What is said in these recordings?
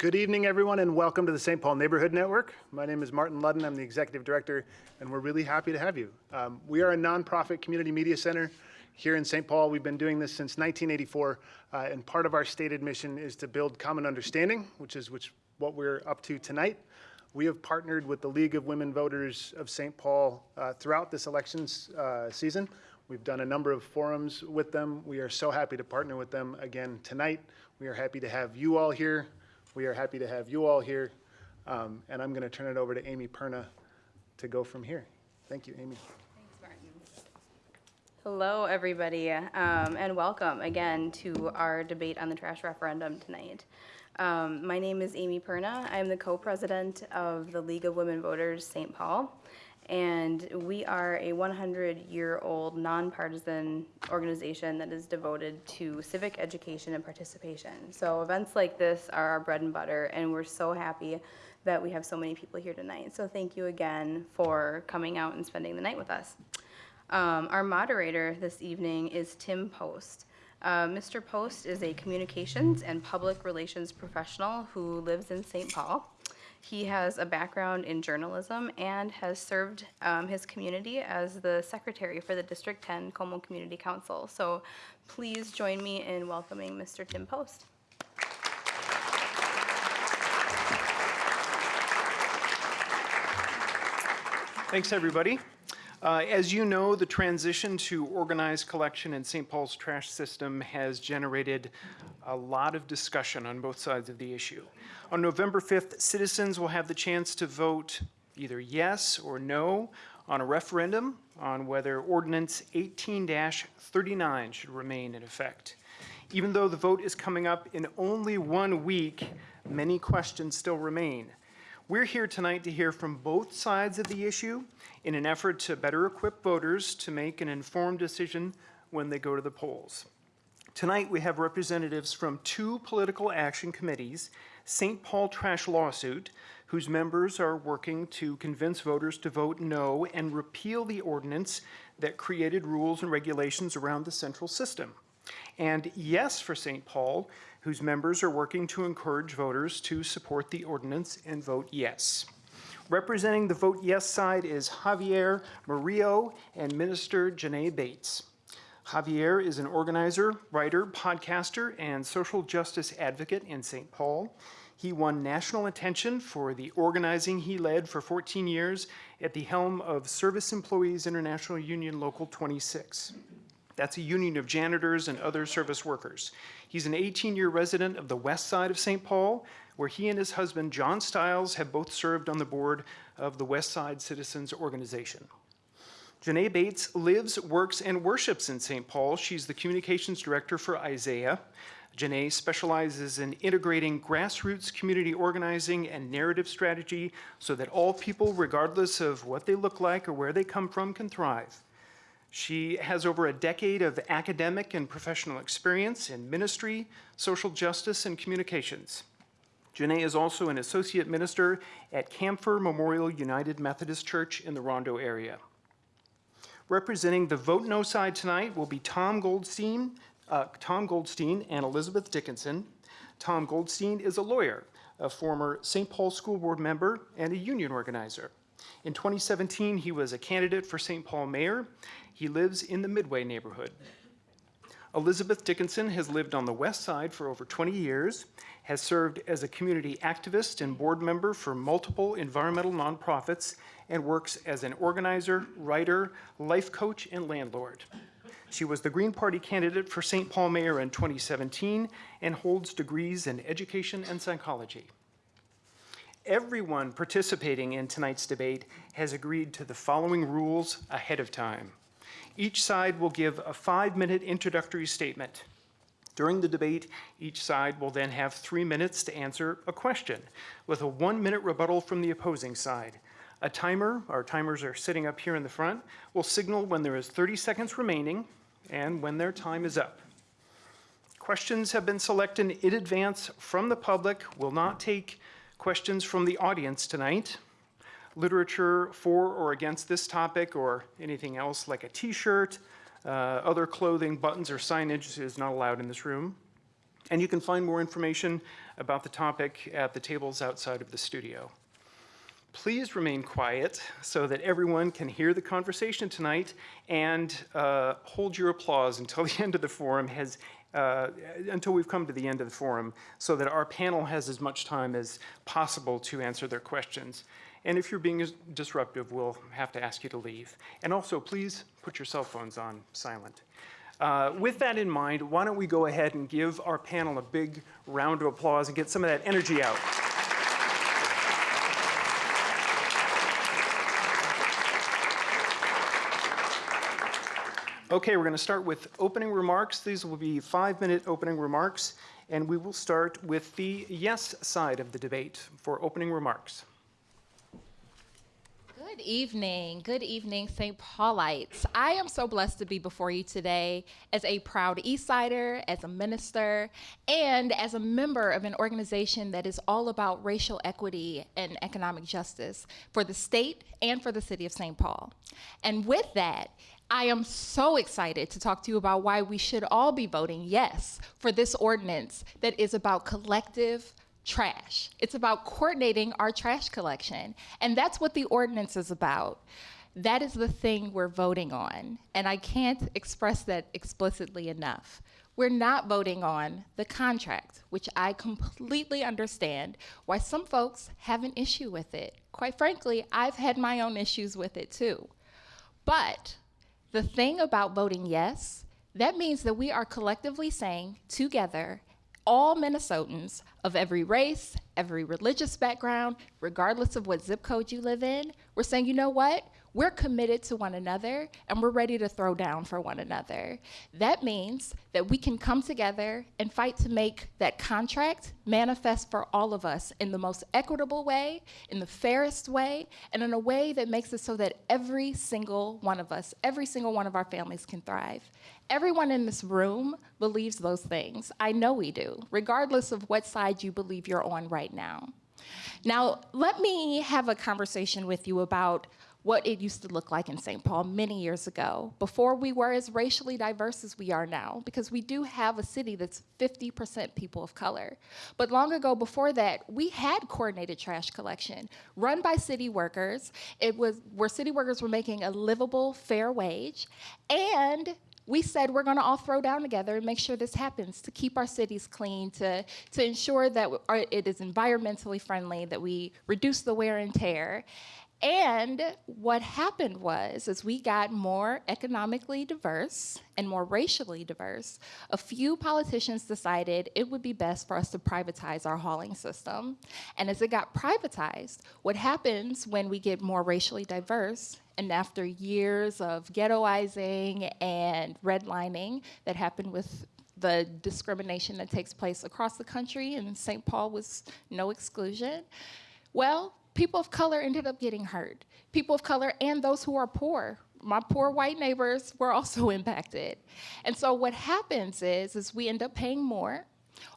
Good evening, everyone, and welcome to the St. Paul Neighborhood Network. My name is Martin Ludden. I'm the executive director, and we're really happy to have you. Um, we are a nonprofit community media center here in St. Paul. We've been doing this since 1984, uh, and part of our stated mission is to build common understanding, which is which, what we're up to tonight. We have partnered with the League of Women Voters of St. Paul uh, throughout this elections uh, season. We've done a number of forums with them. We are so happy to partner with them again tonight. We are happy to have you all here. We are happy to have you all here. Um, and I'm going to turn it over to Amy Perna to go from here. Thank you, Amy. Thanks, Martin. Hello, everybody, um, and welcome again to our debate on the trash referendum tonight. Um, my name is Amy Perna. I'm the co-president of the League of Women Voters St. Paul, and we are a 100-year-old nonpartisan organization that is devoted to civic education and participation. So events like this are our bread and butter, and we're so happy that we have so many people here tonight. So thank you again for coming out and spending the night with us. Um, our moderator this evening is Tim Post. Uh, Mr. Post is a communications and public relations professional who lives in St. Paul. He has a background in journalism and has served um, his community as the secretary for the District 10 Como Community Council. So please join me in welcoming Mr. Tim Post. Thanks, everybody. Uh, as you know, the transition to organized collection in St. Paul's trash system has generated a lot of discussion on both sides of the issue. On November 5th, citizens will have the chance to vote either yes or no on a referendum on whether Ordinance 18-39 should remain in effect. Even though the vote is coming up in only one week, many questions still remain. We're here tonight to hear from both sides of the issue in an effort to better equip voters to make an informed decision when they go to the polls. Tonight, we have representatives from two political action committees, St. Paul Trash Lawsuit, whose members are working to convince voters to vote no and repeal the ordinance that created rules and regulations around the central system. And Yes for St. Paul, whose members are working to encourage voters to support the ordinance and vote yes. Representing the vote yes side is Javier Morillo and Minister Janae Bates. Javier is an organizer, writer, podcaster, and social justice advocate in St. Paul. He won national attention for the organizing he led for 14 years at the helm of Service Employees International Union Local 26. That's a union of janitors and other service workers. He's an 18-year resident of the west side of St. Paul, where he and his husband, John Stiles, have both served on the board of the West Side Citizens Organization. Janae Bates lives, works, and worships in St. Paul. She's the communications director for Isaiah. Janae specializes in integrating grassroots community organizing and narrative strategy so that all people, regardless of what they look like or where they come from, can thrive. She has over a decade of academic and professional experience in ministry, social justice, and communications. Janae is also an associate minister at Camphor Memorial United Methodist Church in the Rondo area. Representing the Vote No side tonight will be Tom Goldstein, uh, Tom Goldstein and Elizabeth Dickinson. Tom Goldstein is a lawyer, a former St. Paul School Board member, and a union organizer. In 2017, he was a candidate for St. Paul mayor he lives in the Midway neighborhood. Elizabeth Dickinson has lived on the west side for over 20 years, has served as a community activist and board member for multiple environmental nonprofits, and works as an organizer, writer, life coach, and landlord. She was the Green Party candidate for St. Paul Mayor in 2017 and holds degrees in education and psychology. Everyone participating in tonight's debate has agreed to the following rules ahead of time. Each side will give a five-minute introductory statement. During the debate, each side will then have three minutes to answer a question, with a one-minute rebuttal from the opposing side. A timer, our timers are sitting up here in the front, will signal when there is 30 seconds remaining and when their time is up. Questions have been selected in advance from the public. We will not take questions from the audience tonight literature for or against this topic or anything else like a t-shirt, uh, other clothing, buttons, or signage is not allowed in this room. And you can find more information about the topic at the tables outside of the studio. Please remain quiet so that everyone can hear the conversation tonight and uh, hold your applause until the end of the forum has, uh, until we've come to the end of the forum so that our panel has as much time as possible to answer their questions. And if you're being disruptive, we'll have to ask you to leave. And also, please put your cell phones on silent. Uh, with that in mind, why don't we go ahead and give our panel a big round of applause and get some of that energy out. Okay, we're going to start with opening remarks. These will be five-minute opening remarks, and we will start with the yes side of the debate for opening remarks. Good evening. Good evening, St. Paulites. I am so blessed to be before you today as a proud Eastsider, as a minister, and as a member of an organization that is all about racial equity and economic justice for the state and for the city of St. Paul. And with that, I am so excited to talk to you about why we should all be voting yes for this ordinance that is about collective trash. It's about coordinating our trash collection. And that's what the ordinance is about. That is the thing we're voting on. And I can't express that explicitly enough. We're not voting on the contract, which I completely understand why some folks have an issue with it. Quite frankly, I've had my own issues with it too. But the thing about voting yes, that means that we are collectively saying together, all Minnesotans of every race, every religious background, regardless of what zip code you live in, we're saying, you know what? We're committed to one another and we're ready to throw down for one another. That means that we can come together and fight to make that contract manifest for all of us in the most equitable way, in the fairest way, and in a way that makes it so that every single one of us, every single one of our families can thrive. Everyone in this room believes those things. I know we do, regardless of what side you believe you're on right now. Now, let me have a conversation with you about what it used to look like in St. Paul many years ago, before we were as racially diverse as we are now, because we do have a city that's 50% people of color. But long ago before that, we had coordinated trash collection run by city workers. It was where city workers were making a livable, fair wage, and we said we're going to all throw down together and make sure this happens to keep our cities clean, to, to ensure that it is environmentally friendly, that we reduce the wear and tear. And what happened was, as we got more economically diverse and more racially diverse, a few politicians decided it would be best for us to privatize our hauling system. And as it got privatized, what happens when we get more racially diverse, and after years of ghettoizing and redlining that happened with the discrimination that takes place across the country, and St. Paul was no exclusion, well, people of color ended up getting hurt. People of color and those who are poor. My poor white neighbors were also impacted. And so what happens is, is we end up paying more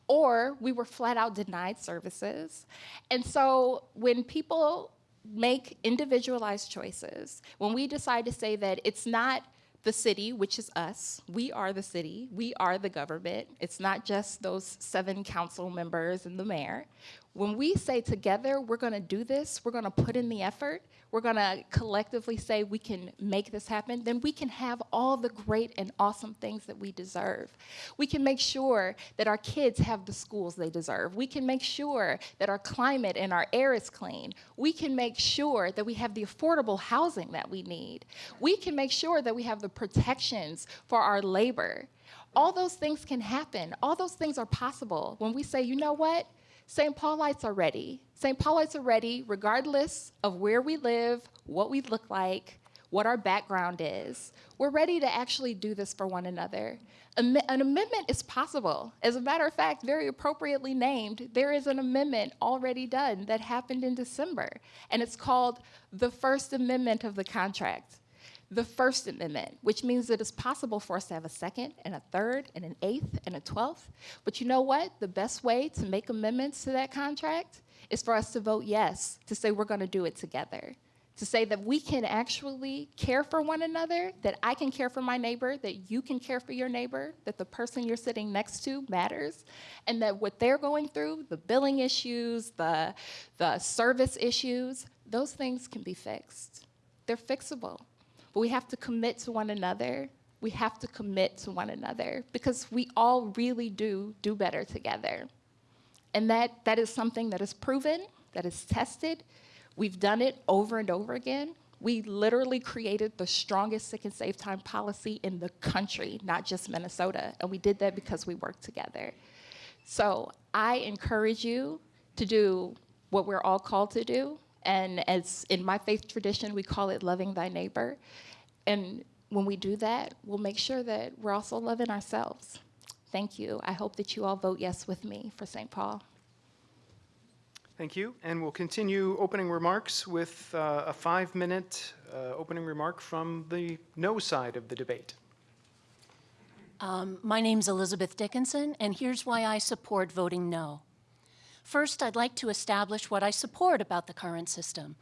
or we were flat out denied services. And so when people make individualized choices, when we decide to say that it's not the city, which is us. We are the city. We are the government. It's not just those seven council members and the mayor. When we say together, we're going to do this, we're going to put in the effort, we're going to collectively say we can make this happen, then we can have all the great and awesome things that we deserve. We can make sure that our kids have the schools they deserve. We can make sure that our climate and our air is clean. We can make sure that we have the affordable housing that we need. We can make sure that we have the protections for our labor. All those things can happen. All those things are possible when we say, you know what? St. Paulites are ready. St. Paulites are ready regardless of where we live, what we look like, what our background is. We're ready to actually do this for one another. An amendment is possible. As a matter of fact, very appropriately named, there is an amendment already done that happened in December, and it's called the First Amendment of the contract the First Amendment, which means that it's possible for us to have a second and a third and an eighth and a twelfth. But you know what? The best way to make amendments to that contract is for us to vote yes, to say we're going to do it together. to say that we can actually care for one another, that I can care for my neighbor, that you can care for your neighbor, that the person you're sitting next to matters, and that what they're going through, the billing issues, the, the service issues, those things can be fixed. They're fixable. But we have to commit to one another. We have to commit to one another because we all really do do better together. And that, that is something that is proven, that is tested. We've done it over and over again. We literally created the strongest sick and safe time policy in the country, not just Minnesota. And we did that because we worked together. So I encourage you to do what we're all called to do. And as in my faith tradition, we call it loving thy neighbor. And when we do that, we'll make sure that we're also loving ourselves. Thank you. I hope that you all vote yes with me for St. Paul. Thank you. And we'll continue opening remarks with uh, a five-minute uh, opening remark from the no side of the debate. Um, My name's Elizabeth Dickinson, and here's why I support voting no. First, I'd like to establish what I support about the current system.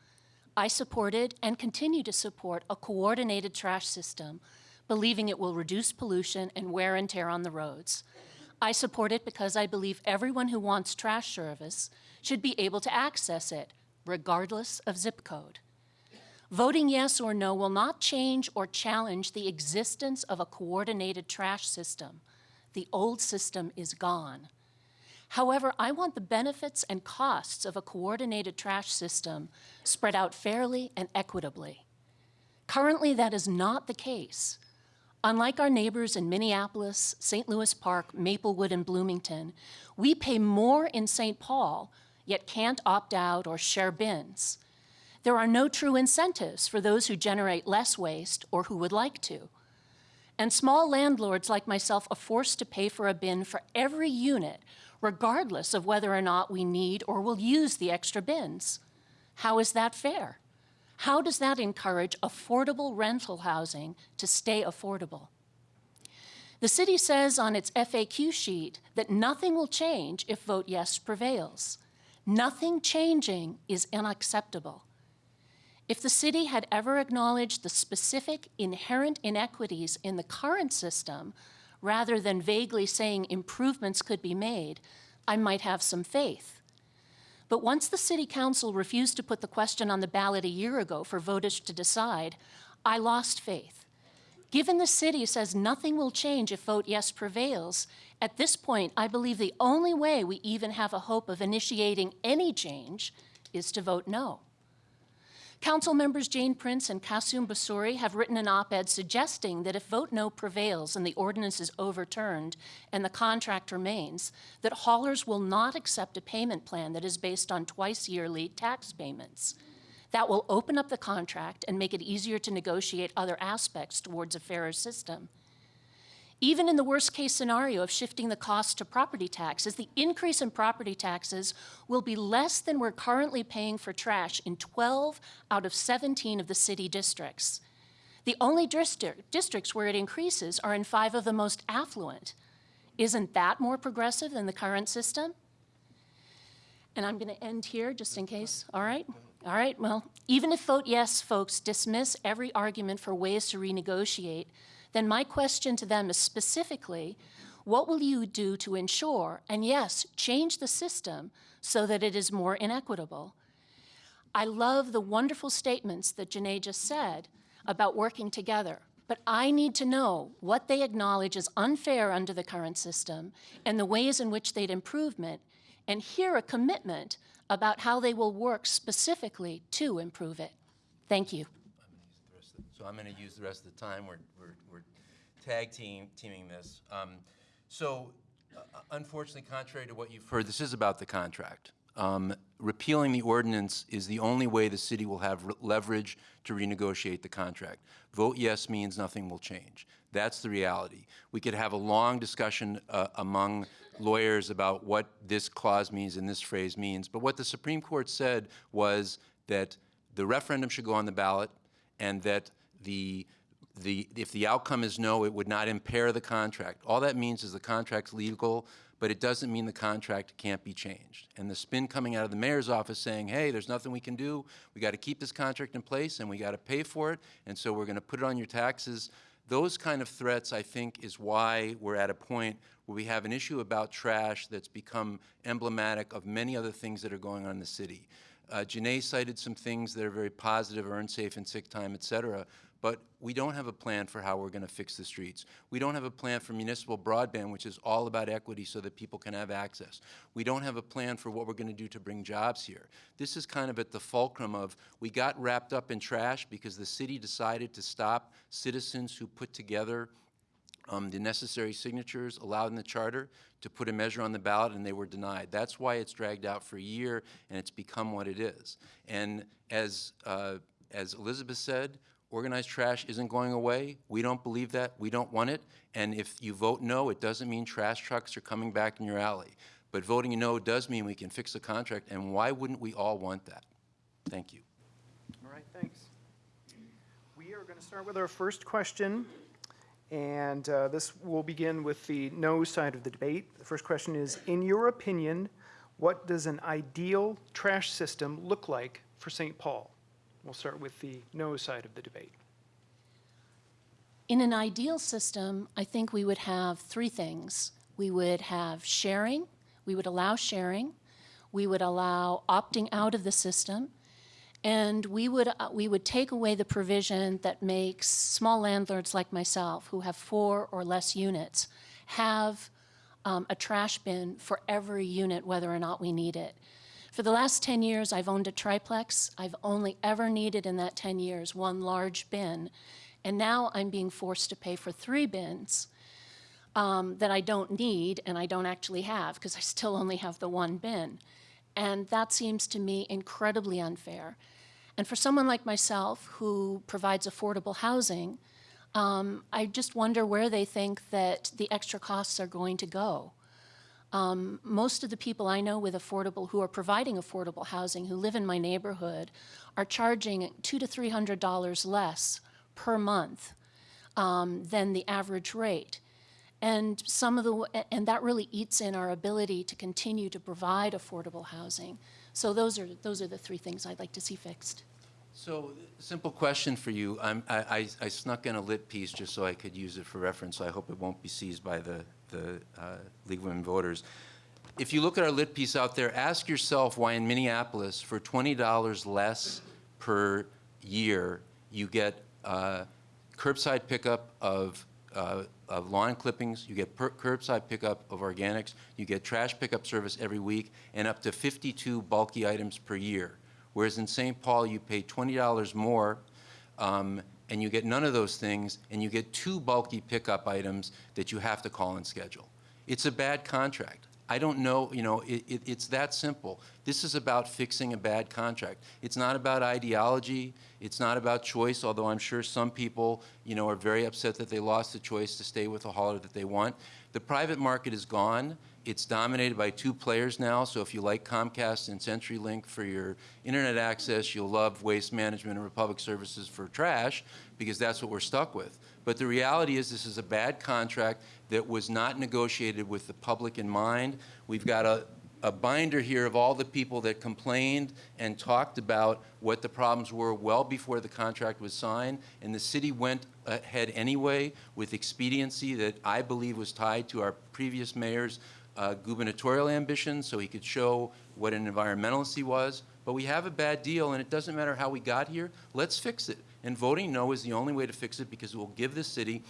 I supported and continue to support a coordinated trash system, believing it will reduce pollution and wear and tear on the roads. I support it because I believe everyone who wants trash service should be able to access it, regardless of zip code. Voting yes or no will not change or challenge the existence of a coordinated trash system. The old system is gone. However, I want the benefits and costs of a coordinated trash system spread out fairly and equitably. Currently, that is not the case. Unlike our neighbors in Minneapolis, St. Louis Park, Maplewood, and Bloomington, we pay more in St. Paul, yet can't opt out or share bins. There are no true incentives for those who generate less waste or who would like to. And small landlords like myself are forced to pay for a bin for every unit, regardless of whether or not we need or will use the extra bins. How is that fair? How does that encourage affordable rental housing to stay affordable? The city says on its FAQ sheet that nothing will change if vote yes prevails. Nothing changing is unacceptable. If the city had ever acknowledged the specific inherent inequities in the current system, rather than vaguely saying improvements could be made, I might have some faith. But once the city council refused to put the question on the ballot a year ago for voters to decide, I lost faith. Given the city says nothing will change if vote yes prevails, at this point, I believe the only way we even have a hope of initiating any change is to vote no. Council members Jane Prince and Kassim Busuri have written an op-ed suggesting that if vote no prevails and the ordinance is overturned and the contract remains, that haulers will not accept a payment plan that is based on twice-yearly tax payments. That will open up the contract and make it easier to negotiate other aspects towards a fairer system. Even in the worst case scenario of shifting the cost to property taxes, the increase in property taxes will be less than we're currently paying for trash in 12 out of 17 of the city districts. The only district, districts where it increases are in five of the most affluent. Isn't that more progressive than the current system? And I'm going to end here just in case. All right? All right. Well, even if vote yes, folks, dismiss every argument for ways to renegotiate, then my question to them is specifically, what will you do to ensure, and yes, change the system so that it is more inequitable? I love the wonderful statements that Janae just said about working together, but I need to know what they acknowledge as unfair under the current system and the ways in which they'd improvement, and hear a commitment about how they will work specifically to improve it. Thank you. So I'm going to use the rest of the time. We're, we're, we're tag team, teaming this. Um, So uh, unfortunately, contrary to what you've heard, this is about the contract. Um, Repealing the ordinance is the only way the city will have leverage to renegotiate the contract. Vote yes means nothing will change. That's the reality. We could have a long discussion uh, among lawyers about what this clause means and this phrase means, but what the Supreme Court said was that the referendum should go on the ballot and that the the, if the outcome is no, it would not impair the contract. All that means is the contract's legal, but it doesn't mean the contract can't be changed. And the spin coming out of the mayor's office saying, hey, there's nothing we can do, we got to keep this contract in place and we got to pay for it, and so we're going to put it on your taxes. Those kind of threats, I think, is why we're at a point where we have an issue about trash that's become emblematic of many other things that are going on in the city. Uh, Janae cited some things that are very positive, earn safe and sick time, et cetera, but we don't have a plan for how we're going to fix the streets. We don't have a plan for municipal broadband, which is all about equity so that people can have access. We don't have a plan for what we're going to do to bring jobs here. This is kind of at the fulcrum of we got wrapped up in trash because the city decided to stop citizens who put together um, the necessary signatures allowed in the charter to put a measure on the ballot, and they were denied. That's why it's dragged out for a year, and it's become what it is. And as, uh, as Elizabeth said, organized trash isn't going away. We don't believe that. We don't want it. And if you vote no, it doesn't mean trash trucks are coming back in your alley. But voting no does mean we can fix the contract, and why wouldn't we all want that? Thank you. All right, thanks. We are going to start with our first question, and uh, this will begin with the no side of the debate. The first question is, in your opinion, what does an ideal trash system look like for St. Paul? We'll start with the no side of the debate. In an ideal system, I think we would have three things. We would have sharing, we would allow sharing, we would allow opting out of the system, and we would, uh, we would take away the provision that makes small landlords like myself, who have four or less units, have um, a trash bin for every unit, whether or not we need it. For the last 10 years, I've owned a triplex. I've only ever needed in that 10 years one large bin. And now I'm being forced to pay for three bins um, that I don't need and I don't actually have because I still only have the one bin. And that seems to me incredibly unfair. And for someone like myself who provides affordable housing, um, I just wonder where they think that the extra costs are going to go. Um, most of the people I know with affordable, who are providing affordable housing, who live in my neighborhood, are charging two to three hundred dollars less per month um, than the average rate. And some of the, and that really eats in our ability to continue to provide affordable housing. So those are, those are the three things I'd like to see fixed. So, simple question for you. I'm, I, I, I snuck in a lit piece just so I could use it for reference, so I hope it won't be seized by the, the uh, League of Women Voters. If you look at our lit piece out there, ask yourself why in Minneapolis, for $20 less per year, you get uh, curbside pickup of, uh, of lawn clippings, you get curbside pickup of organics, you get trash pickup service every week, and up to 52 bulky items per year. Whereas in St. Paul, you pay $20 more, um, and you get none of those things, and you get two bulky pickup items that you have to call and schedule. It's a bad contract. I don't know, you know, it, it, it's that simple. This is about fixing a bad contract. It's not about ideology. It's not about choice, although I'm sure some people, you know, are very upset that they lost the choice to stay with the hauler that they want. The private market is gone. It's dominated by two players now, so if you like Comcast and CenturyLink for your internet access, you'll love Waste Management and Republic Services for trash, because that's what we're stuck with. But the reality is this is a bad contract that was not negotiated with the public in mind. We've got a, a binder here of all the people that complained and talked about what the problems were well before the contract was signed, and the city went ahead anyway with expediency that I believe was tied to our previous mayor's uh, gubernatorial ambitions so he could show what an environmentalist he was. But we have a bad deal, and it doesn't matter how we got here. Let's fix it. And voting no is the only way to fix it because it will give the city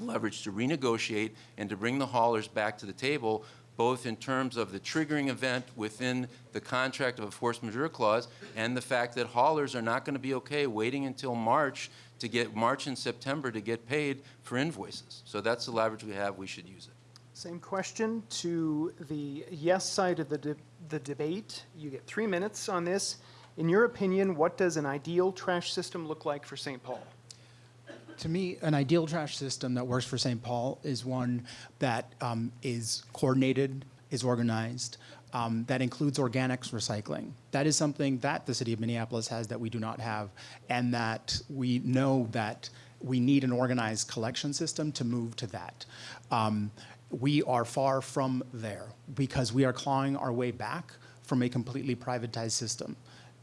leverage to renegotiate and to bring the haulers back to the table, both in terms of the triggering event within the contract of a force majeure clause and the fact that haulers are not going to be okay waiting until March to get March and September to get paid for invoices. So that's the leverage we have. We should use it. Same question to the yes side of the, de- the debate. You get three minutes on this. In your opinion, what does an ideal trash system look like for St. Paul? To me, an ideal trash system that works for St. Paul is one that um, is coordinated, is organized, um, that includes organics recycling. That is something that the city of Minneapolis has that we do not have, and that we know that we need an organized collection system to move to that. Um, we are far from there because we are clawing our way back from a completely privatized system.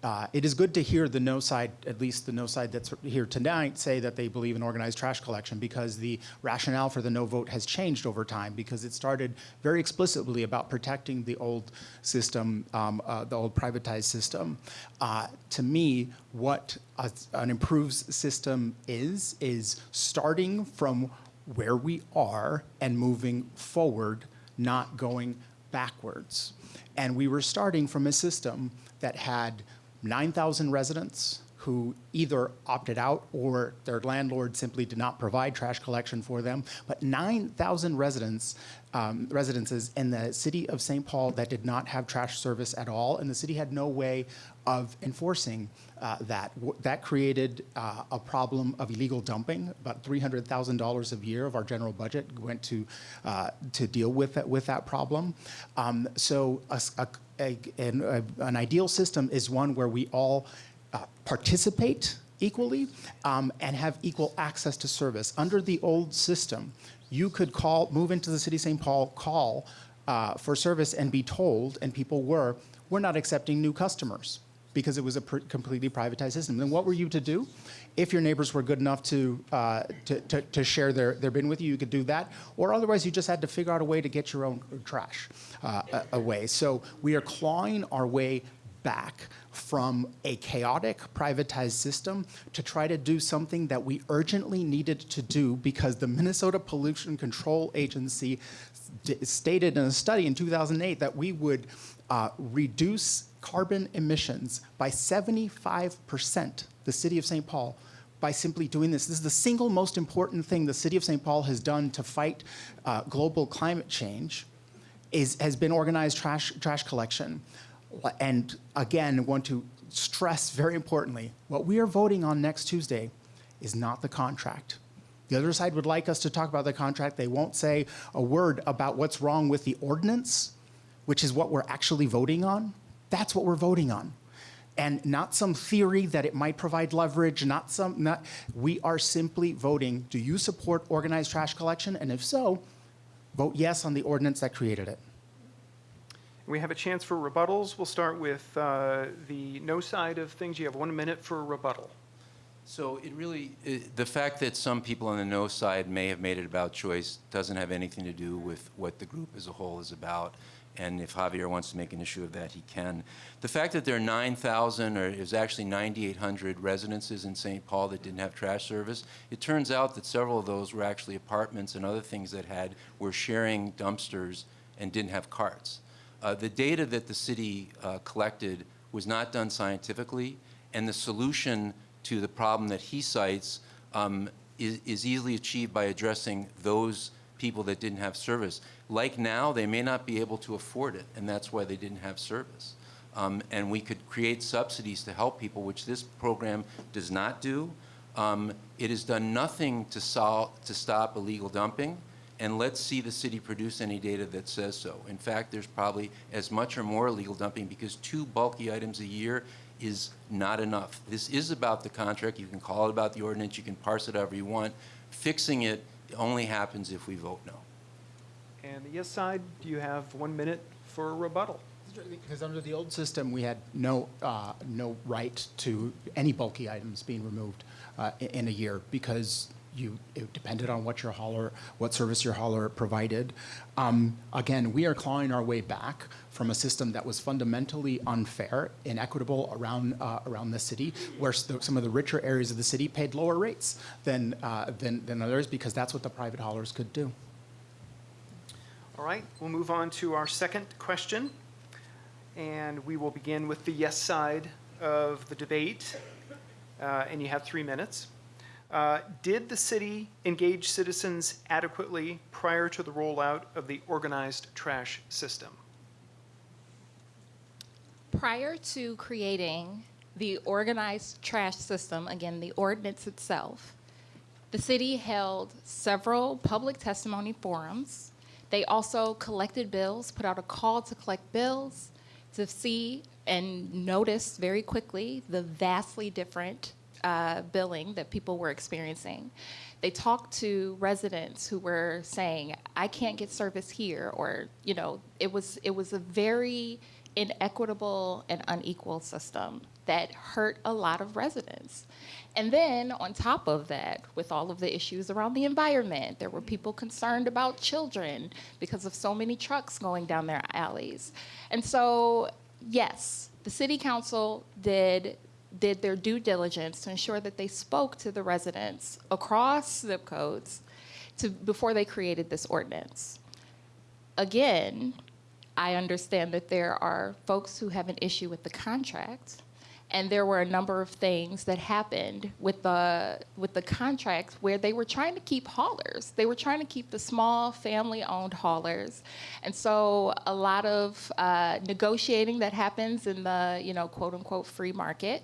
Uh, it is good to hear the no side, at least the no side that's here tonight, say that they believe in organized trash collection because the rationale for the no vote has changed over time because it started very explicitly about protecting the old system, um, uh, the old privatized system. Uh, to me, what a, an improved system is, is starting from where we are and moving forward, not going backwards. And we were starting from a system that had 9,000 residents who either opted out or their landlord simply did not provide trash collection for them, but 9,000 residents, um, residences in the city of St. Paul that did not have trash service at all, and the city had no way of enforcing uh, that. That created uh, a problem of illegal dumping. About $300,000 a year of our general budget went to uh, to deal with that, with that problem. Um, so a a- a- an, an ideal system is one where we all uh, participate equally um, and have equal access to service. Under the old system, you could call, move into the city of St. Paul, call uh, for service and be told, and people were, we're not accepting new customers because it was a pr- completely privatized system. Then what were you to do? If your neighbors were good enough to, uh, to, to, to share their, their bin with you, you could do that. Or otherwise, you just had to figure out a way to get your own trash uh, away. So we are clawing our way back from a chaotic privatized system to try to do something that we urgently needed to do because the Minnesota Pollution Control Agency stated in a study in 2008 that we would uh, reduce carbon emissions by 75%, the city of St. Paul, by simply doing this. This is the single most important thing the city of St. Paul has done to fight uh, global climate change is, has been organized trash, trash collection. And again, want to stress very importantly, what we are voting on next Tuesday is not the contract. The other side would like us to talk about the contract. They won't say a word about what's wrong with the ordinance, which is what we're actually voting on. That's what we're voting on. And not some theory that it might provide leverage, not some, not, we are simply voting, do you support organized trash collection? And if so, vote yes on the ordinance that created it. We have a chance for rebuttals. We'll start with uh, the no side of things. You have one minute for a rebuttal. So it really, i the fact that some people on the no side may have made it about choice doesn't have anything to do with what the group as a whole is about. And if Javier wants to make an issue of that, he can. The fact that there are 9,000, or is actually 9,800 residences in St. Paul that didn't have trash service, it turns out that several of those were actually apartments and other things that had, were sharing dumpsters and didn't have carts. Uh, the data that the city uh, collected was not done scientifically, and the solution to the problem that he cites um, is, is easily achieved by addressing those people that didn't have service. Like now, they may not be able to afford it, and that's why they didn't have service. Um, and we could create subsidies to help people, which this program does not do. Um, it has done nothing to solve to stop illegal dumping and let's see the city produce any data that says so. In fact, there's probably as much or more illegal dumping because two bulky items a year is not enough. This is about the contract. You can call it about the ordinance. You can parse it however you want. Fixing it only happens if we vote no. And the yes side, do you have one minute for a rebuttal? Because under the old system, we had no, uh, no right to any bulky items being removed uh, in a year because you, it depended on what your hauler, what service your hauler provided. Um, Again, we are clawing our way back from a system that was fundamentally unfair, inequitable around, uh, around the city, where some of the richer areas of the city paid lower rates than, uh, than, than others because that's what the private haulers could do. All right, we'll move on to our second question. And we will begin with the yes side of the debate. Uh, And you have three minutes. Uh, Did the city engage citizens adequately prior to the rollout of the organized trash system? Prior to creating the organized trash system, again, the ordinance itself, the city held several public testimony forums. They also collected bills, put out a call to collect bills to see and notice very quickly the vastly different uh, billing that people were experiencing. They talked to residents who were saying, "I can't get service here," or you know, it was it was a very inequitable and unequal system that hurt a lot of residents. And then on top of that, with all of the issues around the environment, there were people concerned about children because of so many trucks going down their alleys. And so, yes, the city council did did their due diligence to ensure that they spoke to the residents across zip codes to, before they created this ordinance. Again, I understand that there are folks who have an issue with the contract, and there were a number of things that happened with the with the contract where they were trying to keep haulers. They were trying to keep the small family-owned haulers, and so a lot of uh, negotiating that happens in the you know quote unquote free market.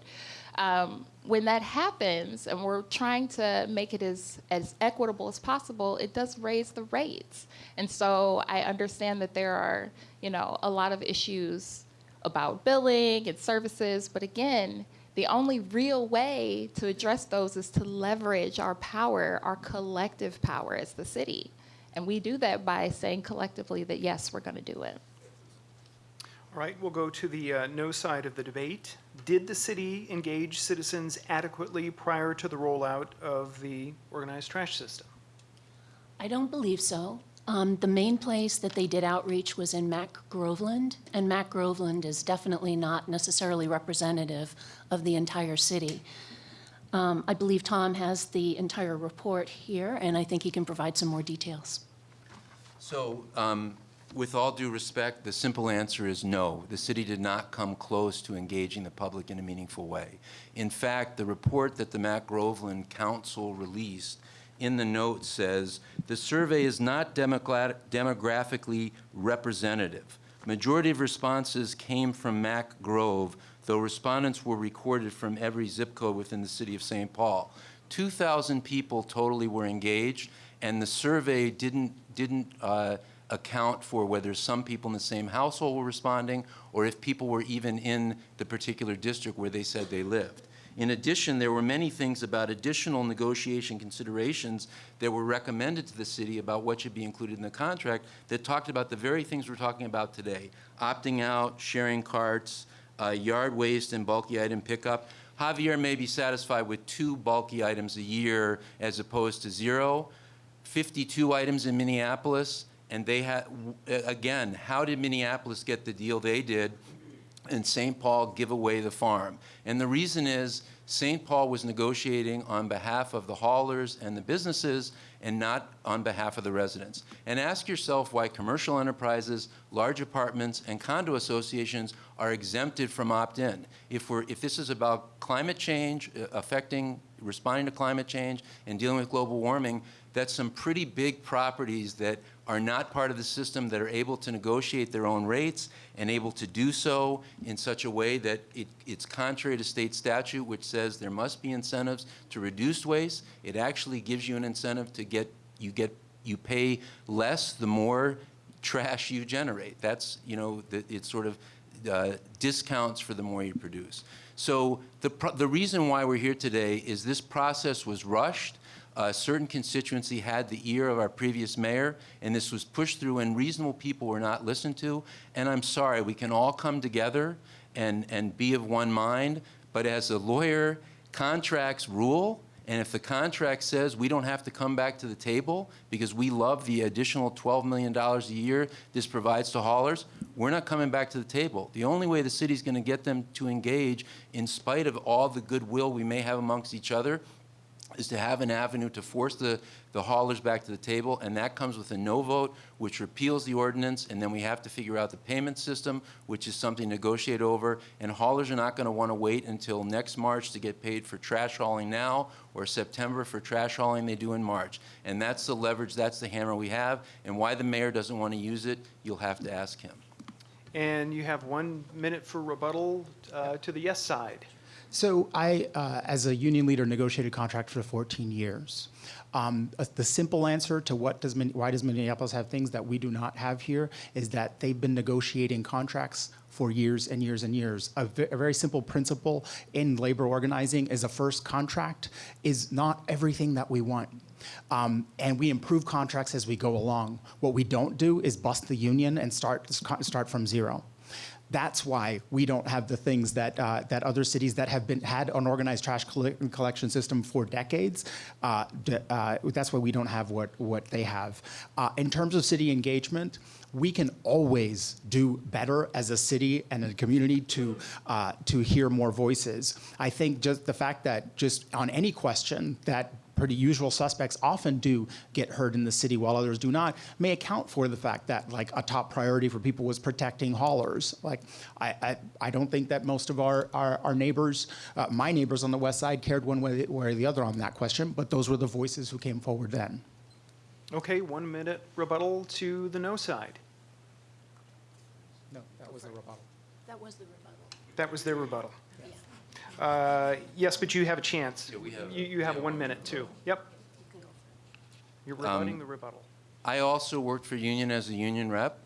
Um, when that happens and we're trying to make it as, as equitable as possible, it does raise the rates. And so I understand that there are, you know, a lot of issues about billing and services, but again, the only real way to address those is to leverage our power, our collective power as the city. And we do that by saying collectively that yes, we're going to do it. All right, we'll go to the uh, no side of the debate. Did the city engage citizens adequately prior to the rollout of the organized trash system? I don't believe so. Um, the main place that they did outreach was in Mac Groveland, and Mac Groveland is definitely not necessarily representative of the entire city. Um, I believe Tom has the entire report here, and I think he can provide some more details. So, um, with all due respect, the simple answer is no. The city did not come close to engaging the public in a meaningful way. In fact, the report that the Mac Groveland Council released in the note says, the survey is not demographically representative. Majority of responses came from Mac Grove, though respondents were recorded from every zip code within the city of St. Paul. 2,000 people totally were engaged, and the survey didn't, didn't uh, account for whether some people in the same household were responding or if people were even in the particular district where they said they lived. In addition, there were many things about additional negotiation considerations that were recommended to the city about what should be included in the contract that talked about the very things we're talking about today, opting out, sharing carts, uh, yard waste and bulky item pickup. Javier may be satisfied with two bulky items a year as opposed to zero. 52 items in Minneapolis, and they had, again, how did Minneapolis get the deal they did and St. Paul give away the farm? And the reason is St. Paul was negotiating on behalf of the haulers and the businesses and not on behalf of the residents. And ask yourself why commercial enterprises, large apartments, and condo associations are exempted from opt-in. If we're, if this is about climate change uh, affecting, responding to climate change and dealing with global warming, that's some pretty big properties that are not part of the system that are able to negotiate their own rates and able to do so in such a way that it, it's contrary to state statute, which says there must be incentives to reduce waste. It actually gives you an incentive to get, you get, you pay less the more trash you generate. That's, you know, the, it's sort of uh, discounts for the more you produce. So the, the reason why we're here today is this process was rushed a certain constituency had the ear of our previous mayor, and this was pushed through, and reasonable people were not listened to. And I'm sorry, we can all come together and, and be of one mind, but as a lawyer, contracts rule, and if the contract says we don't have to come back to the table because we love the additional $12 million a year this provides to haulers, we're not coming back to the table. The only way the city's going to get them to engage, in spite of all the goodwill we may have amongst each other, is to have an avenue to force the, the haulers back to the table, and that comes with a no vote, which repeals the ordinance, and then we have to figure out the payment system, which is something to negotiate over, and haulers are not going to want to wait until next March to get paid for trash hauling now, or September for trash hauling they do in March. And that's the leverage, that's the hammer we have, and why the mayor doesn't want to use it, you'll have to ask him. And you have one minute for rebuttal uh, to the yes side. So I, uh, as a union leader, negotiated contract for 14 years. Um, uh, the simple answer to what does why does Minneapolis have things that we do not have here is that they've been negotiating contracts for years and years and years. A, a very simple principle in labor organizing is a first contract is not everything that we want. Um, and we improve contracts as we go along. What we don't do is bust the union and start start from zero. That's why we don't have the things that uh, that other cities that have been had an organized trash collection system for decades. Uh, uh, that's why we don't have what what they have. Uh, in terms of city engagement, we can always do better as a city and a community to uh, to hear more voices. I think just the fact that just on any question that pretty usual suspects often do get heard in the city while others do not may account for the fact that like a top priority for people was protecting haulers like i i, I don't think that most of our our, our neighbors uh, my neighbors on the west side cared one way or the other on that question but those were the voices who came forward then Okay, one minute rebuttal to the no side. no that was a rebuttal That was the rebuttal. That was their rebuttal. Uh, Yes, but you have a chance. Yeah, we have- You, you have yeah. one minute too. Yep. You're rebutting Um, the rebuttal. I also worked for union as a union rep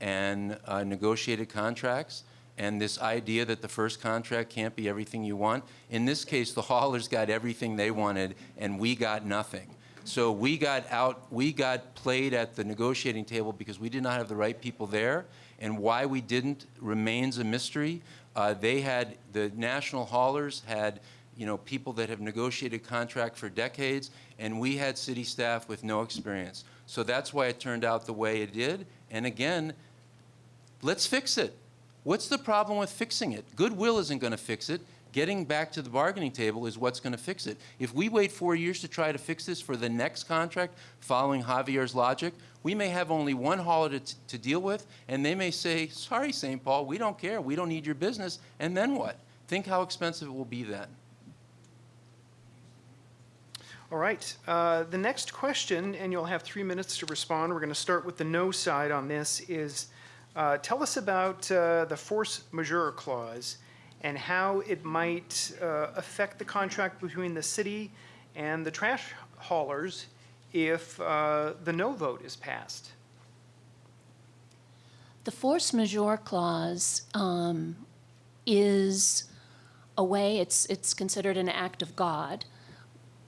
and uh, negotiated contracts. And this idea that the first contract can't be everything you want, in this case, the haulers got everything they wanted and we got nothing. So we got out, we got played at the negotiating table because we did not have the right people there. And why we didn't remains a mystery. Uh, they had, the national haulers had you know, people that have negotiated contract for decades, and we had city staff with no experience. So that's why it turned out the way it did. And again, let's fix it. What's the problem with fixing it? Goodwill isn't going to fix it. Getting back to the bargaining table is what's going to fix it. If we wait four years to try to fix this for the next contract, following Javier's logic, we may have only one hauler to, to deal with, and they may say, sorry, St. Paul, we don't care. We don't need your business. And then what? Think how expensive it will be then. All right, uh, the next question, and you'll have three minutes to respond. We're going to start with the no side on this, is uh, tell us about uh, the force majeure clause and how it might uh, affect the contract between the city and the trash haulers if uh, the no vote is passed. The force majeure clause um, is a way, it's, it's considered an act of God.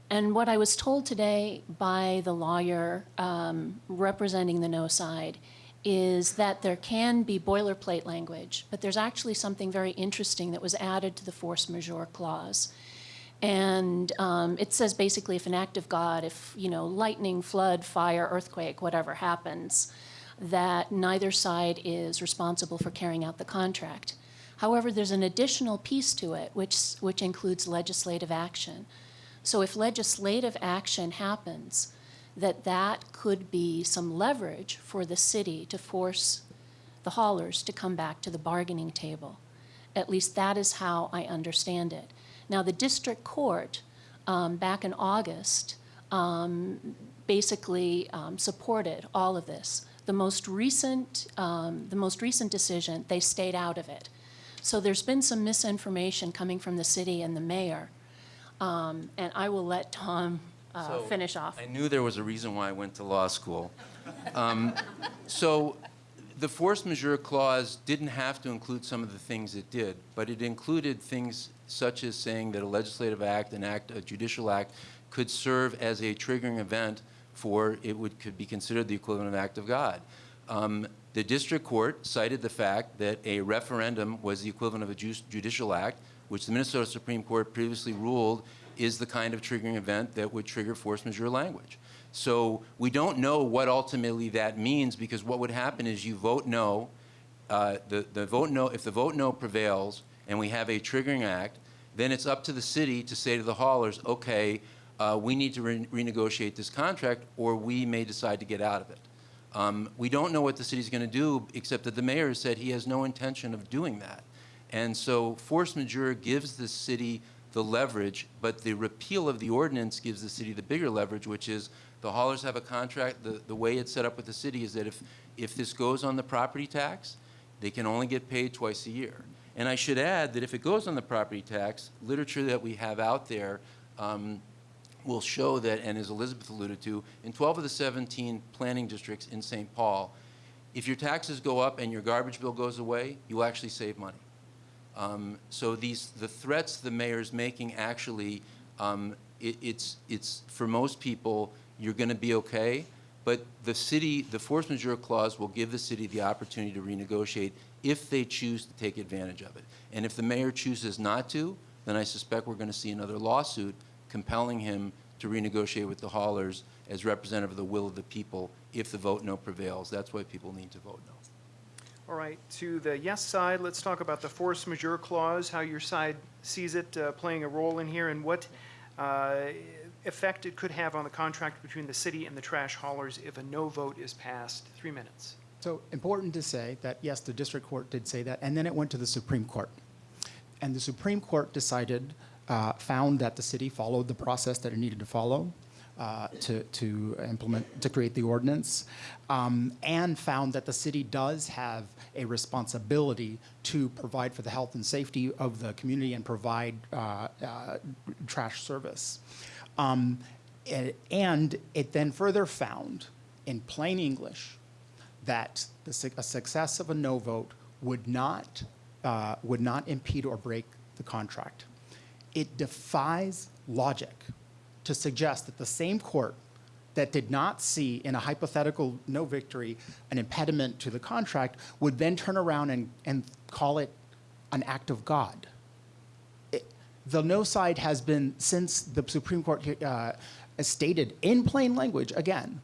And what I was told today by the lawyer um, representing the no side is that there can be boilerplate language, but there's actually something very interesting that was added to the force majeure clause. And um, it says basically if an act of God, if, you know, lightning, flood, fire, earthquake, whatever happens, that neither side is responsible for carrying out the contract. However, there's an additional piece to it, which, which includes legislative action. So if legislative action happens, that that could be some leverage for the city to force the haulers to come back to the bargaining table. At least that is how I understand it. Now, the district court, um, back in August, um, basically um, supported all of this. The most recent, um, the most recent decision, they stayed out of it. So there's been some misinformation coming from the city and the mayor. Um, and I will let Tom uh, So, finish off. I knew there was a reason why I went to law school. Um, So the force majeure clause didn't have to include some of the things it did, but it included things such as saying that a legislative act, an act, a judicial act, could serve as a triggering event for, it would, could be considered the equivalent of act of God. Um, The district court cited the fact that a referendum was the equivalent of a ju- judicial act, which the Minnesota Supreme Court previously ruled is the kind of triggering event that would trigger force majeure language. So we don't know what ultimately that means because what would happen is you vote no, uh, the, the vote no, if the vote no prevails and we have a triggering act, then it's up to the city to say to the haulers, okay, uh, we need to re- renegotiate this contract or we may decide to get out of it. Um, we don't know what the city's going to do, except that the mayor said he has no intention of doing that. And so force majeure gives the city the leverage, but the repeal of the ordinance gives the city the bigger leverage, which is the haulers have a contract. The, the way it's set up with the city is that if, if this goes on the property tax, they can only get paid twice a year. And I should add that if it goes on the property tax, literature that we have out there um, will show that, and as Elizabeth alluded to, in 12 of the 17 planning districts in St. Paul, if your taxes go up and your garbage bill goes away, you actually save money. Um, So these, the threats the mayor's making, actually, um, it, it's, it's, for most people, you're gonna be okay, but the city, the force majeure clause will give the city the opportunity to renegotiate if they choose to take advantage of it. And if the mayor chooses not to, then I suspect we're gonna see another lawsuit compelling him to renegotiate with the haulers as representative of the will of the people if the vote no prevails. That's why people need to vote no. All right, to the yes side, let's talk about the force majeure clause, how your side sees it uh, playing a role in here, and what uh, effect it could have on the contract between the city and the trash haulers if a no vote is passed. Three minutes. So important to say that, yes, the district court did say that, and then it went to the Supreme Court. And the Supreme Court decided, uh, found that the city followed the process that it needed to follow uh, to, to implement, to create the ordinance, um, and found that the city does have a responsibility to provide for the health and safety of the community and provide uh, uh, trash service. Um, and- And it then further found, in plain English, that the, a success of a no vote would not, uh, would not impede or break the contract. It defies logic to suggest that the same court that did not see in a hypothetical no victory an impediment to the contract would then turn around and, and call it an act of God the no side has been, since the Supreme Court uh, stated in plain language, again,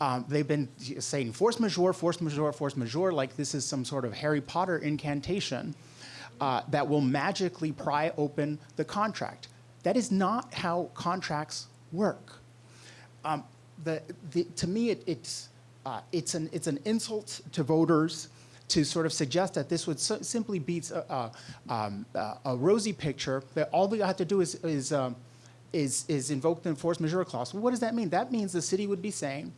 um, they've been saying force majeure, force majeure, force majeure, like this is some sort of Harry Potter incantation uh, that will magically pry open the contract. That is not how contracts work. Um, the, the, to me, it, it's, uh, it's, an, it's an insult to voters to sort of suggest that this would so, simply be a, a, um, a rosy picture, that all we have to do is, is, um, is, is invoke the force majeure clause. Well, what does that mean? That means the city would be saying,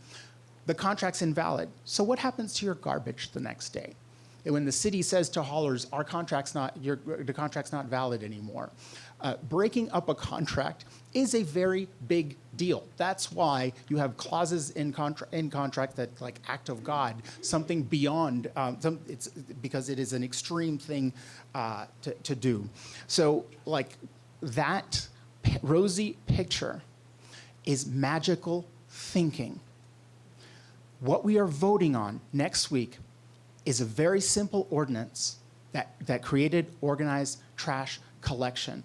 the contract's invalid. So what happens to your garbage the next day? And when the city says to haulers, our contract's not, your, the contract's not valid anymore. Uh, breaking up a contract is a very big deal. That's why you have clauses in, in contract that like act of God, something beyond, um, some, it's because it is an extreme thing uh, to, to do. So like that rosy picture is magical thinking. What we are voting on next week is a very simple ordinance that, that created organized trash collection.